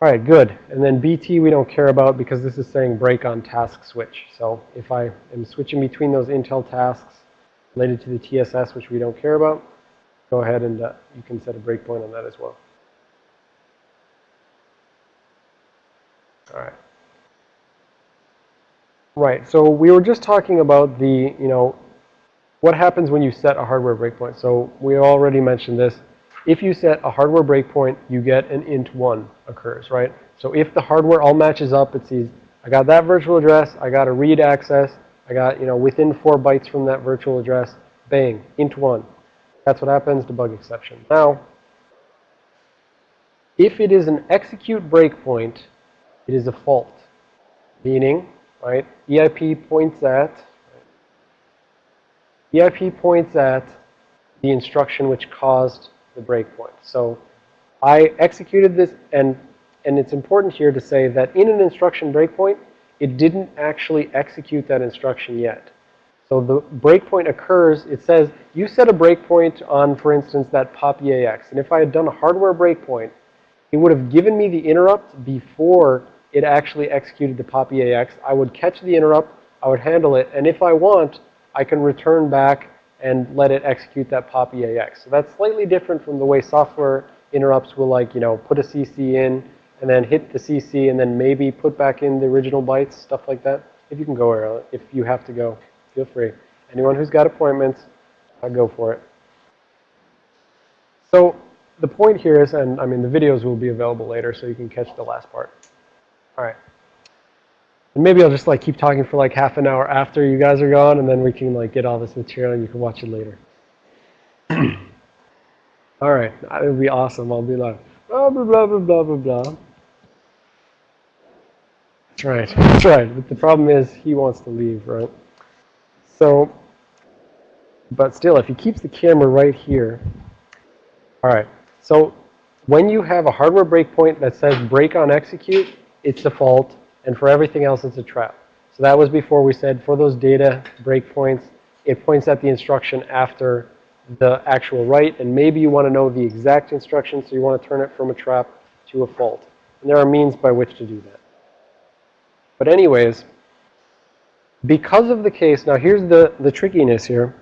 All right, good. And then BT we don't care about because this is saying break on task switch. So if I am switching between those Intel tasks related to the TSS, which we don't care about, go ahead and uh, you can set a breakpoint on that as well. All right. Right, so we were just talking about the, you know, what happens when you set a hardware breakpoint. So we already mentioned this. If you set a hardware breakpoint, you get an int1 occurs, right? So if the hardware all matches up, it sees, I got that virtual address, I got a read access, I got, you know, within four bytes from that virtual address, bang, int1. That's what happens, debug exception. Now, if it is an execute breakpoint, it is a fault. Meaning, right, EIP points at, EIP points at the instruction which caused the breakpoint. So I executed this, and, and it's important here to say that in an instruction breakpoint, it didn't actually execute that instruction yet. So the breakpoint occurs, it says, you set a breakpoint on, for instance, that pop EAX. And if I had done a hardware breakpoint, it would have given me the interrupt before it actually executed the pop EAX. I would catch the interrupt, I would handle it, and if I want, I can return back and let it execute that pop EAX. So that's slightly different from the way software interrupts will like, you know, put a CC in and then hit the CC and then maybe put back in the original bytes, stuff like that. If you can go early, if you have to go feel free. Anyone who's got appointments, I'll go for it. So the point here is, and I mean, the videos will be available later, so you can catch the last part. All right. And maybe I'll just like keep talking for like half an hour after you guys are gone, and then we can like get all this material and you can watch it later. [CLEARS THROAT] all right. That would be awesome. I'll be like, blah, blah, blah, blah, blah, blah, blah. That's right. That's right. But the problem is he wants to leave, right? So, but still, if he keeps the camera right here, all right. So when you have a hardware breakpoint that says break on execute, it's a fault, and for everything else, it's a trap. So that was before we said for those data breakpoints, it points at the instruction after the actual write, and maybe you want to know the exact instruction, so you want to turn it from a trap to a fault. And there are means by which to do that. But anyways, because of the case, now here's the, the trickiness here.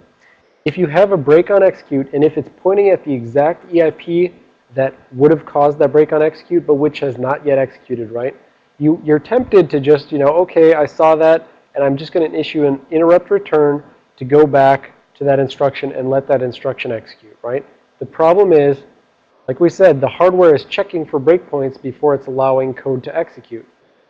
If you have a break on execute, and if it's pointing at the exact EIP that would have caused that break on execute, but which has not yet executed, right? You, you're tempted to just, you know, okay, I saw that, and I'm just going to issue an interrupt return to go back to that instruction and let that instruction execute, right? The problem is, like we said, the hardware is checking for breakpoints before it's allowing code to execute.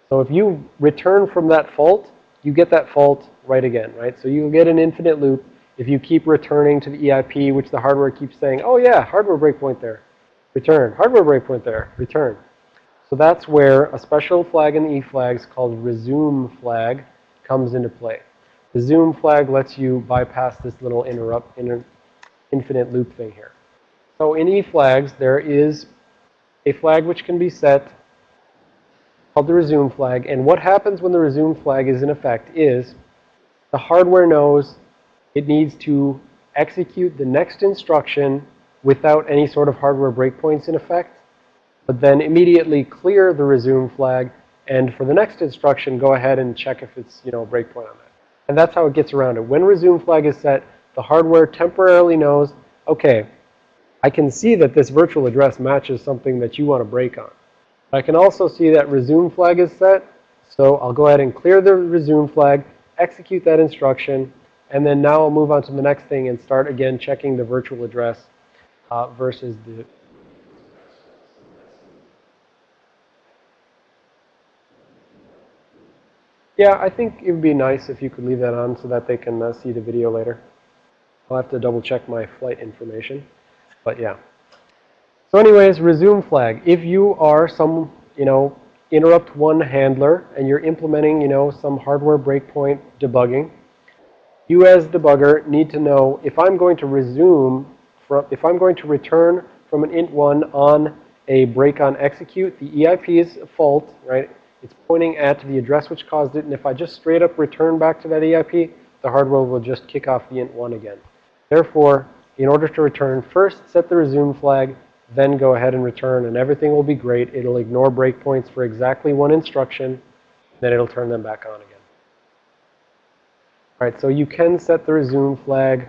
So if you return from that fault, you get that fault right again, right? So you'll get an infinite loop if you keep returning to the EIP, which the hardware keeps saying, oh yeah, hardware breakpoint there, return. Hardware breakpoint there, return. So that's where a special flag in the eFlags called resume flag comes into play. The resume flag lets you bypass this little interrupt, inter, infinite loop thing here. So in eFlags, there is a flag which can be set called the resume flag. And what happens when the resume flag is in effect is the hardware knows it needs to execute the next instruction without any sort of hardware breakpoints in effect, but then immediately clear the resume flag and for the next instruction, go ahead and check if it's, you know, a breakpoint on that. And that's how it gets around it. When resume flag is set, the hardware temporarily knows, okay, I can see that this virtual address matches something that you want to break on. I can also see that resume flag is set. So I'll go ahead and clear the resume flag, execute that instruction, and then now I'll move on to the next thing and start again checking the virtual address uh, versus the Yeah, I think it would be nice if you could leave that on so that they can uh, see the video later. I'll have to double check my flight information. But yeah. So anyways, resume flag. If you are some, you know, interrupt one handler and you're implementing, you know, some hardware breakpoint debugging, you as debugger need to know if I'm going to resume, from, if I'm going to return from an int1 on a break on execute, the EIP is a fault, right? It's pointing at the address which caused it. And if I just straight up return back to that EIP, the hardware will just kick off the int1 again. Therefore, in order to return, first set the resume flag, then go ahead and return, and everything will be great. It'll ignore breakpoints for exactly one instruction, then it'll turn them back on again. All right, so you can set the resume flag.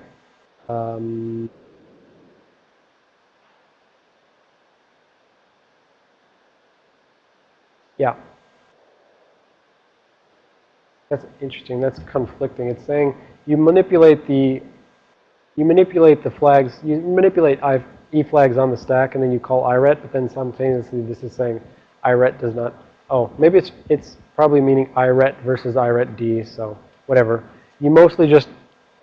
Um, yeah. That's interesting. That's conflicting. It's saying you manipulate the you manipulate the flags. You manipulate I, e flags on the stack, and then you call iret. But then simultaneously, this is saying iret does not. Oh, maybe it's it's probably meaning iret versus iret d. So whatever. You mostly just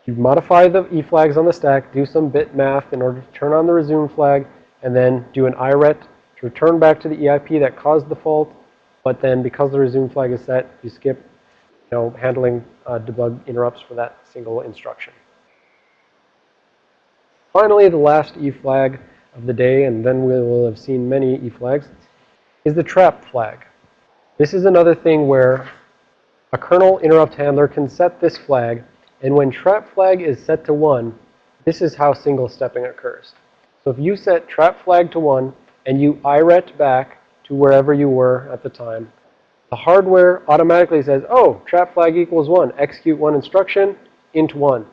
you modify the e flags on the stack, do some bit math in order to turn on the resume flag, and then do an iret to return back to the EIP that caused the fault. But then because the resume flag is set, you skip know, handling uh, debug interrupts for that single instruction. Finally, the last E flag of the day, and then we will have seen many E flags, is the trap flag. This is another thing where a kernel interrupt handler can set this flag, and when trap flag is set to 1, this is how single stepping occurs. So if you set trap flag to 1 and you iret back to wherever you were at the time, the hardware automatically says, oh, trap flag equals 1. Execute one instruction, int 1.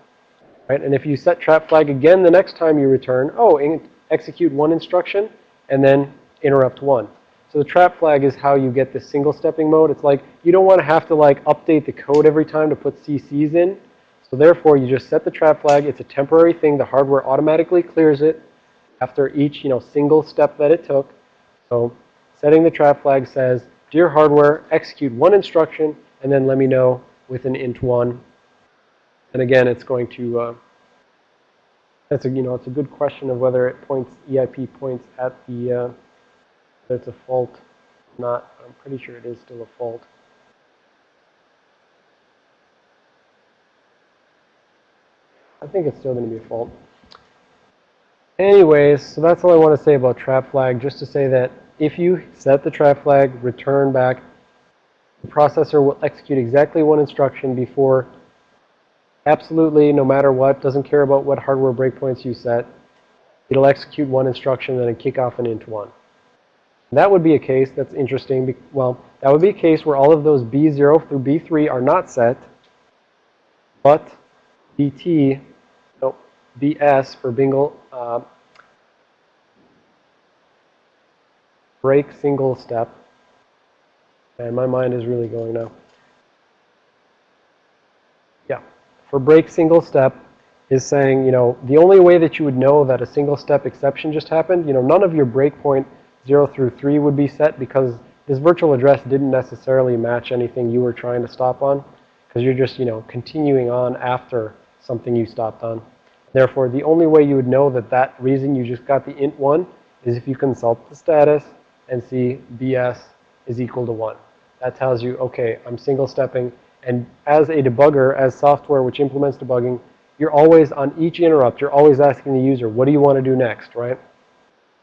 Right? And if you set trap flag again the next time you return, oh, execute one instruction, and then interrupt 1. So the trap flag is how you get this single stepping mode. It's like you don't want to have to like update the code every time to put CCs in. So therefore, you just set the trap flag. It's a temporary thing. The hardware automatically clears it after each, you know, single step that it took. So setting the trap flag says, dear hardware, execute one instruction, and then let me know with an int one. And again, it's going to, uh, that's a, you know, it's a good question of whether it points, EIP points at the, uh, it's a fault not. I'm pretty sure it is still a fault. I think it's still going to be a fault. Anyways, so that's all I want to say about trap flag. Just to say that if you set the trap flag, return back, the processor will execute exactly one instruction before absolutely, no matter what, doesn't care about what hardware breakpoints you set. It'll execute one instruction and then kick off an int one. That would be a case that's interesting. Well, that would be a case where all of those B0 through B3 are not set, but BT, no, BS for bingle, uh, break single step. And my mind is really going now. Yeah. For break single step is saying, you know, the only way that you would know that a single step exception just happened, you know, none of your breakpoint 0 through 3 would be set because this virtual address didn't necessarily match anything you were trying to stop on because you're just, you know, continuing on after something you stopped on. Therefore, the only way you would know that that reason you just got the int 1 is if you consult the status and see BS is equal to 1. That tells you, okay, I'm single stepping. And as a debugger, as software which implements debugging, you're always on each interrupt, you're always asking the user, what do you want to do next, right?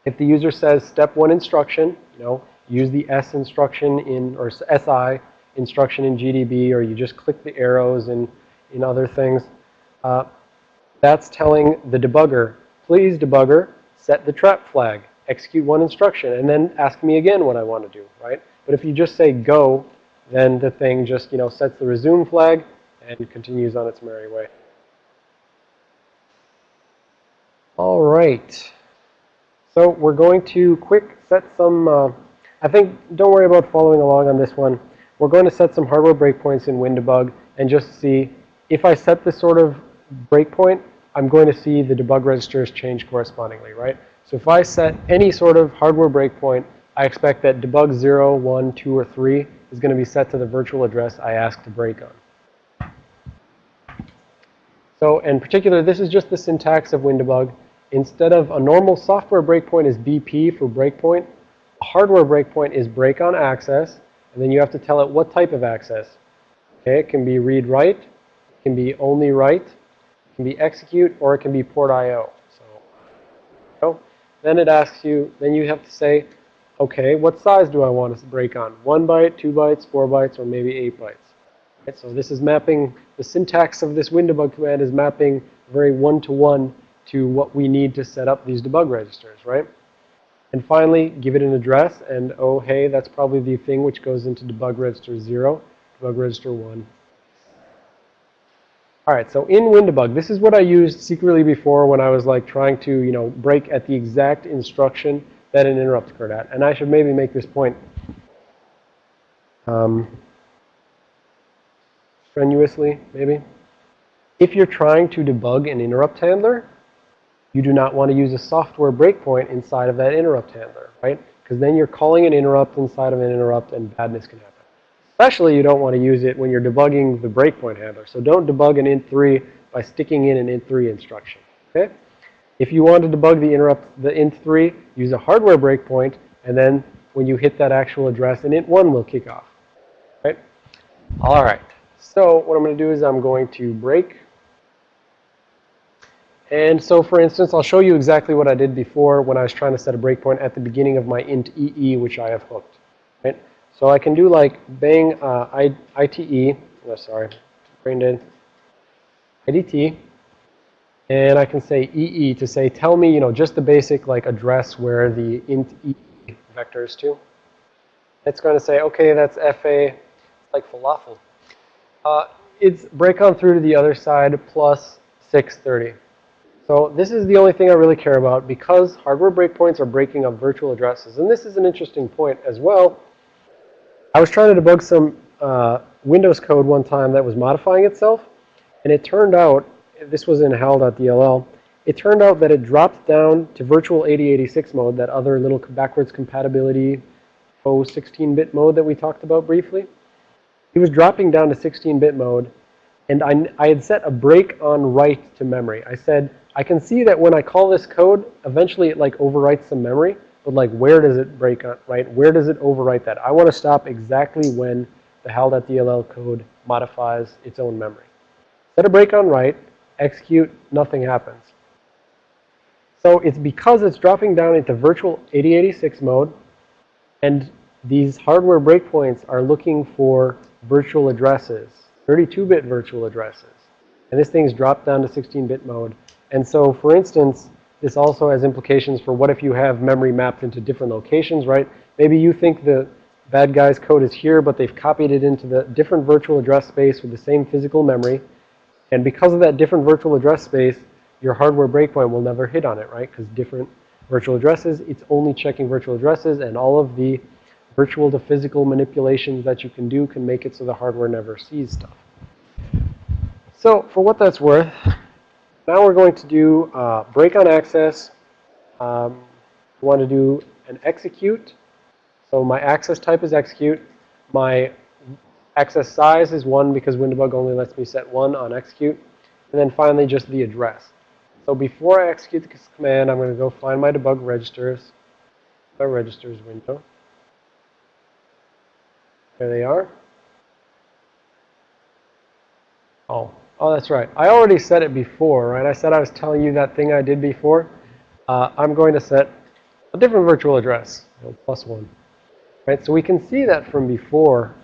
If the user says step one instruction, you know, use the S instruction in, or SI instruction in GDB, or you just click the arrows in, in other things, uh, that's telling the debugger, please debugger, set the trap flag, execute one instruction, and then ask me again what I want to do, right? But if you just say go, then the thing just, you know, sets the resume flag and continues on its merry way. All right. So we're going to quick set some, uh, I think, don't worry about following along on this one. We're going to set some hardware breakpoints in WinDbg and just see if I set this sort of breakpoint, I'm going to see the debug registers change correspondingly, right? So if I set any sort of hardware breakpoint, I expect that debug 0, 1, 2, or 3 is going to be set to the virtual address I ask to break on. So in particular, this is just the syntax of WinDbg. Instead of a normal software breakpoint is BP for breakpoint, a hardware breakpoint is break on access, and then you have to tell it what type of access. Okay, it can be read-write, it can be only write, it can be execute, or it can be port I.O. Then it asks you, then you have to say, okay, what size do I want to break on? One byte, two bytes, four bytes, or maybe eight bytes. Right, so this is mapping, the syntax of this WinDbg command is mapping very one-to-one -one to what we need to set up these debug registers, right? And finally, give it an address, and oh, hey, that's probably the thing which goes into debug register 0, debug register 1. All right, so in WinDbg, this is what I used secretly before when I was like trying to, you know, break at the exact instruction that an interrupt occurred at. And I should maybe make this point um, strenuously, maybe. If you're trying to debug an interrupt handler, you do not want to use a software breakpoint inside of that interrupt handler, right? Because then you're calling an interrupt inside of an interrupt and badness can happen. Especially you don't want to use it when you're debugging the breakpoint handler. So don't debug an int3 by sticking in an int3 instruction, okay? If you want to debug the interrupt, the int3, use a hardware breakpoint, and then when you hit that actual address, an int1 will kick off, right? All right. So what I'm going to do is I'm going to break and so, for instance, I'll show you exactly what I did before when I was trying to set a breakpoint at the beginning of my int EE, which I have hooked. So I can do like bang uh, I, ITE, oh, sorry, brain dead, IDT, and I can say EE to say, tell me, you know, just the basic like address where the int EE vector is to. It's going to say, okay, that's FA, it's like falafel. Uh, it's break on through to the other side plus 630. So this is the only thing I really care about because hardware breakpoints are breaking up virtual addresses. And this is an interesting point as well. I was trying to debug some uh, Windows code one time that was modifying itself. And it turned out, this was in hal.dll, it turned out that it dropped down to virtual 8086 mode, that other little backwards compatibility faux 16-bit mode that we talked about briefly. It was dropping down to 16-bit mode. And I, I had set a break on write to memory. I said, I can see that when I call this code, eventually it like overwrites some memory. But like where does it break, on, right? Where does it overwrite that? I want to stop exactly when the hal.dll code modifies its own memory. Set a break on write, execute, nothing happens. So it's because it's dropping down into virtual 8086 mode, and these hardware breakpoints are looking for virtual addresses, 32-bit virtual addresses. And this thing's dropped down to 16-bit mode. And so, for instance, this also has implications for what if you have memory mapped into different locations, right? Maybe you think the bad guy's code is here, but they've copied it into the different virtual address space with the same physical memory. And because of that different virtual address space, your hardware breakpoint will never hit on it, right? Because different virtual addresses, it's only checking virtual addresses, and all of the virtual to physical manipulations that you can do can make it so the hardware never sees stuff. So for what that's worth, now we're going to do uh, break on access. Um, we want to do an execute. So my access type is execute. My access size is 1 because WinDbg only lets me set 1 on execute. And then finally just the address. So before I execute this command, I'm going to go find my debug registers. My registers window. There they are. Oh, Oh, that's right. I already said it before, right? I said I was telling you that thing I did before. Uh, I'm going to set a different virtual address, you know, plus one. Right, so we can see that from before.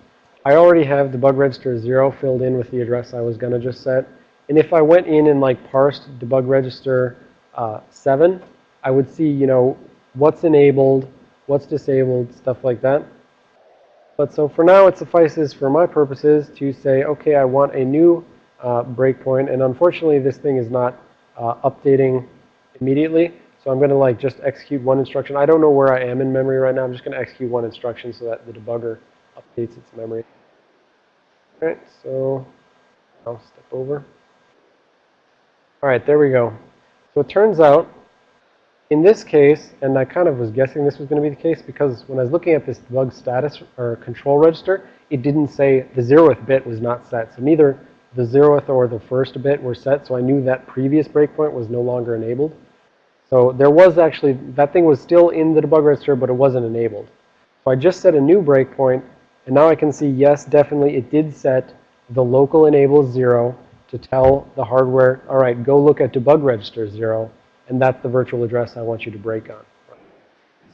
I already have the debug register 0 filled in with the address I was going to just set. And if I went in and like parsed debug register uh, 7, I would see, you know, what's enabled, what's disabled, stuff like that. But so for now, it suffices for my purposes to say, okay, I want a new breakpoint. And unfortunately, this thing is not uh, updating immediately. So I'm going to like just execute one instruction. I don't know where I am in memory right now. I'm just going to execute one instruction so that the debugger updates its memory. All right, so I'll step over. All right, there we go. So it turns out, in this case, and I kind of was guessing this was going to be the case because when I was looking at this debug status or control register, it didn't say the zeroth bit was not set. So neither the zeroth or the first bit were set, so I knew that previous breakpoint was no longer enabled. So there was actually, that thing was still in the debug register, but it wasn't enabled. So I just set a new breakpoint, and now I can see, yes, definitely it did set the local enable 0 to tell the hardware, all right, go look at debug register 0, and that's the virtual address I want you to break on.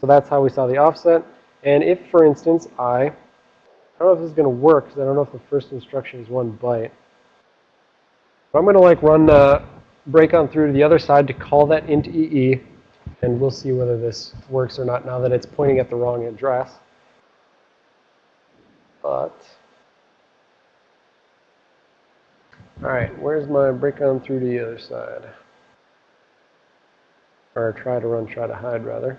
So that's how we saw the offset. And if, for instance, I, I don't know if this is going to work, because I don't know if the first instruction is one byte. But I'm going to like run uh, break on through to the other side to call that int EE. And we'll see whether this works or not now that it's pointing at the wrong address. But, all right, where's my break on through to the other side? Or try to run, try to hide, rather.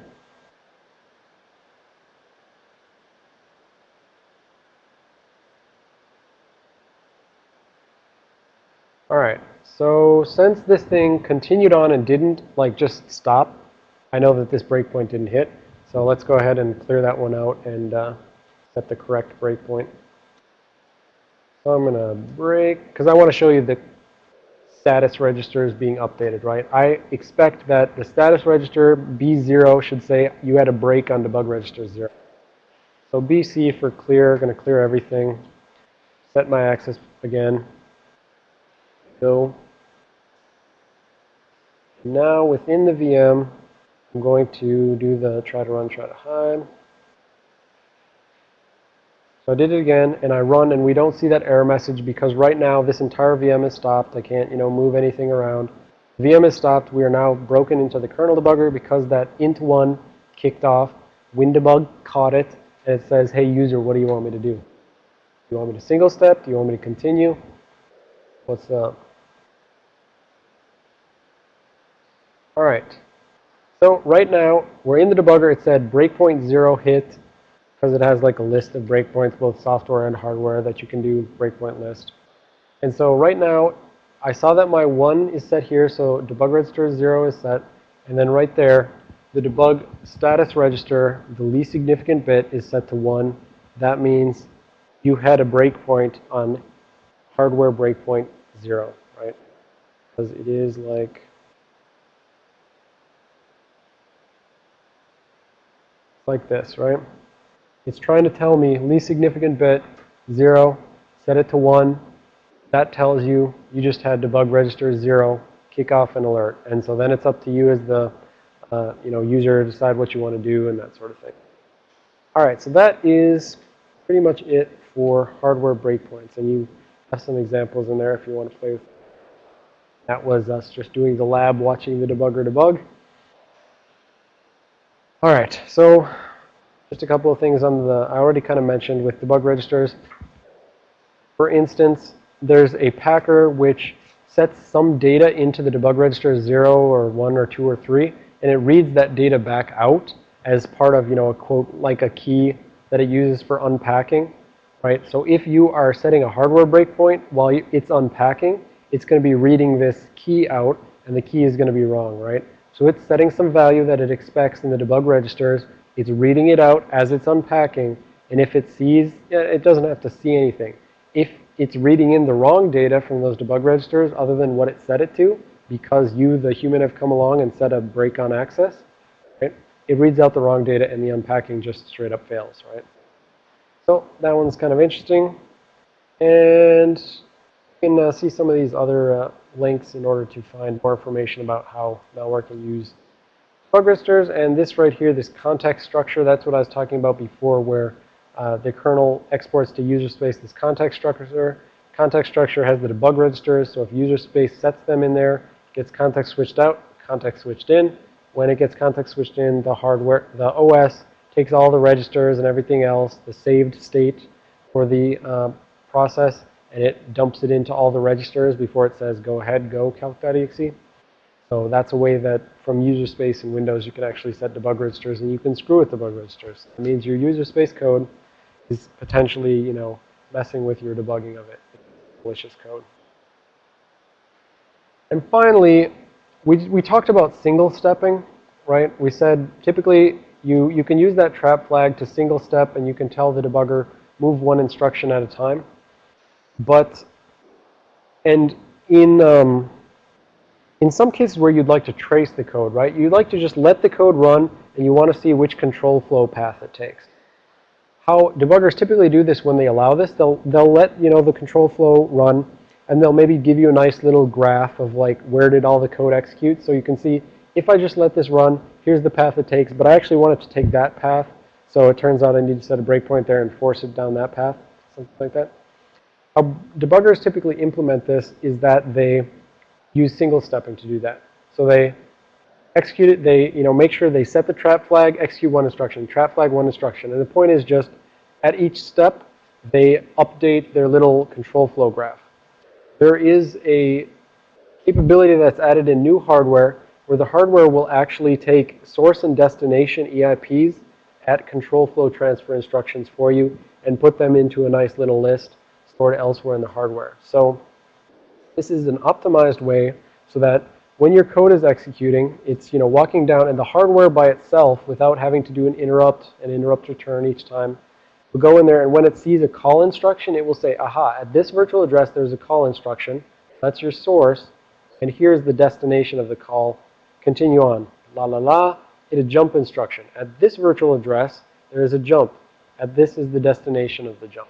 All right. So since this thing continued on and didn't like just stop, I know that this breakpoint didn't hit. So let's go ahead and clear that one out and uh, set the correct breakpoint. So I'm going to break, because I want to show you the status register is being updated, right? I expect that the status register B0 should say you had a break on debug register 0. So BC for clear, going to clear everything. Set my access again. Go. Now within the VM, I'm going to do the try to run, try to hide. So I did it again, and I run, and we don't see that error message because right now this entire VM is stopped. I can't, you know, move anything around. VM is stopped. We are now broken into the kernel debugger because that int1 kicked off. WinDbg caught it, and it says, hey, user, what do you want me to do? Do you want me to single step? Do you want me to continue? What's up? All right. So right now, we're in the debugger. It said breakpoint 0 hit because it has like a list of breakpoints, both software and hardware, that you can do breakpoint list. And so right now, I saw that my 1 is set here, so debug register 0 is set. And then right there, the debug status register, the least significant bit, is set to 1. That means you had a breakpoint on hardware breakpoint 0, right? Because it is like like this, right? It's trying to tell me least significant bit, 0, set it to 1. That tells you you just had debug register 0, kick off an alert. And so then it's up to you as the uh, you know, user to decide what you want to do and that sort of thing. All right, so that is pretty much it for hardware breakpoints. And you have some examples in there if you want to play with. That was us just doing the lab, watching the debugger debug. All right, so just a couple of things on the, I already kind of mentioned with debug registers. For instance, there's a packer which sets some data into the debug register as 0 or 1 or 2 or 3, and it reads that data back out as part of, you know, a quote, like a key that it uses for unpacking, right? So if you are setting a hardware breakpoint while it's unpacking, it's going to be reading this key out, and the key is going to be wrong, right? So it's setting some value that it expects in the debug registers. It's reading it out as it's unpacking. And if it sees, it doesn't have to see anything. If it's reading in the wrong data from those debug registers other than what it set it to, because you, the human, have come along and set a break on access, right? It reads out the wrong data and the unpacking just straight up fails, right? So that one's kind of interesting. And you can uh, see some of these other uh, links in order to find more information about how malware can use debug registers, and this right here, this context structure, that's what I was talking about before where uh, the kernel exports to user space this context structure. Context structure has the debug registers, so if user space sets them in there, gets context switched out, context switched in. When it gets context switched in, the hardware, the OS takes all the registers and everything else, the saved state for the uh, process, and it dumps it into all the registers before it says go ahead, go calc.exe. So that's a way that from user space in Windows you can actually set debug registers and you can screw with debug registers. It means your user space code is potentially, you know, messing with your debugging of it. Malicious code. And finally, we, we talked about single stepping, right? We said typically you, you can use that trap flag to single step and you can tell the debugger move one instruction at a time. But, and in, um, in some cases where you'd like to trace the code, right? You'd like to just let the code run and you want to see which control flow path it takes. How debuggers typically do this when they allow this, they'll, they'll let, you know, the control flow run and they'll maybe give you a nice little graph of like where did all the code execute. So you can see if I just let this run, here's the path it takes, but I actually want it to take that path. So it turns out I need to set a breakpoint there and force it down that path, something like that. How debuggers typically implement this is that they use single stepping to do that. So they execute it, they, you know, make sure they set the trap flag, execute one instruction, trap flag one instruction. And the point is just at each step, they update their little control flow graph. There is a capability that's added in new hardware where the hardware will actually take source and destination EIPs at control flow transfer instructions for you and put them into a nice little list stored elsewhere in the hardware. So this is an optimized way so that when your code is executing, it's you know walking down and the hardware by itself without having to do an interrupt, an interrupt return each time. Will go in there and when it sees a call instruction, it will say, aha, at this virtual address there's a call instruction. That's your source. And here's the destination of the call. Continue on. La la la. Hit a jump instruction. At this virtual address, there is a jump. At this is the destination of the jump.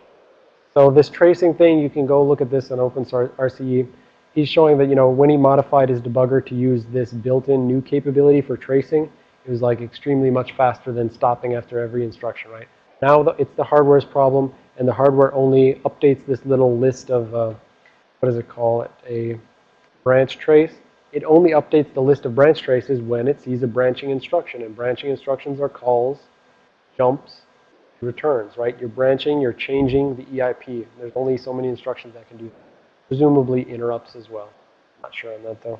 So this tracing thing, you can go look at this on OpenRCE. RCE. He's showing that, you know, when he modified his debugger to use this built-in new capability for tracing, it was like extremely much faster than stopping after every instruction, right? Now it's the hardware's problem, and the hardware only updates this little list of, uh, what does it call it, a branch trace. It only updates the list of branch traces when it sees a branching instruction, and branching instructions are calls, jumps, returns, right? You're branching, you're changing the EIP. There's only so many instructions that can do that. Presumably interrupts as well. Not sure on that though.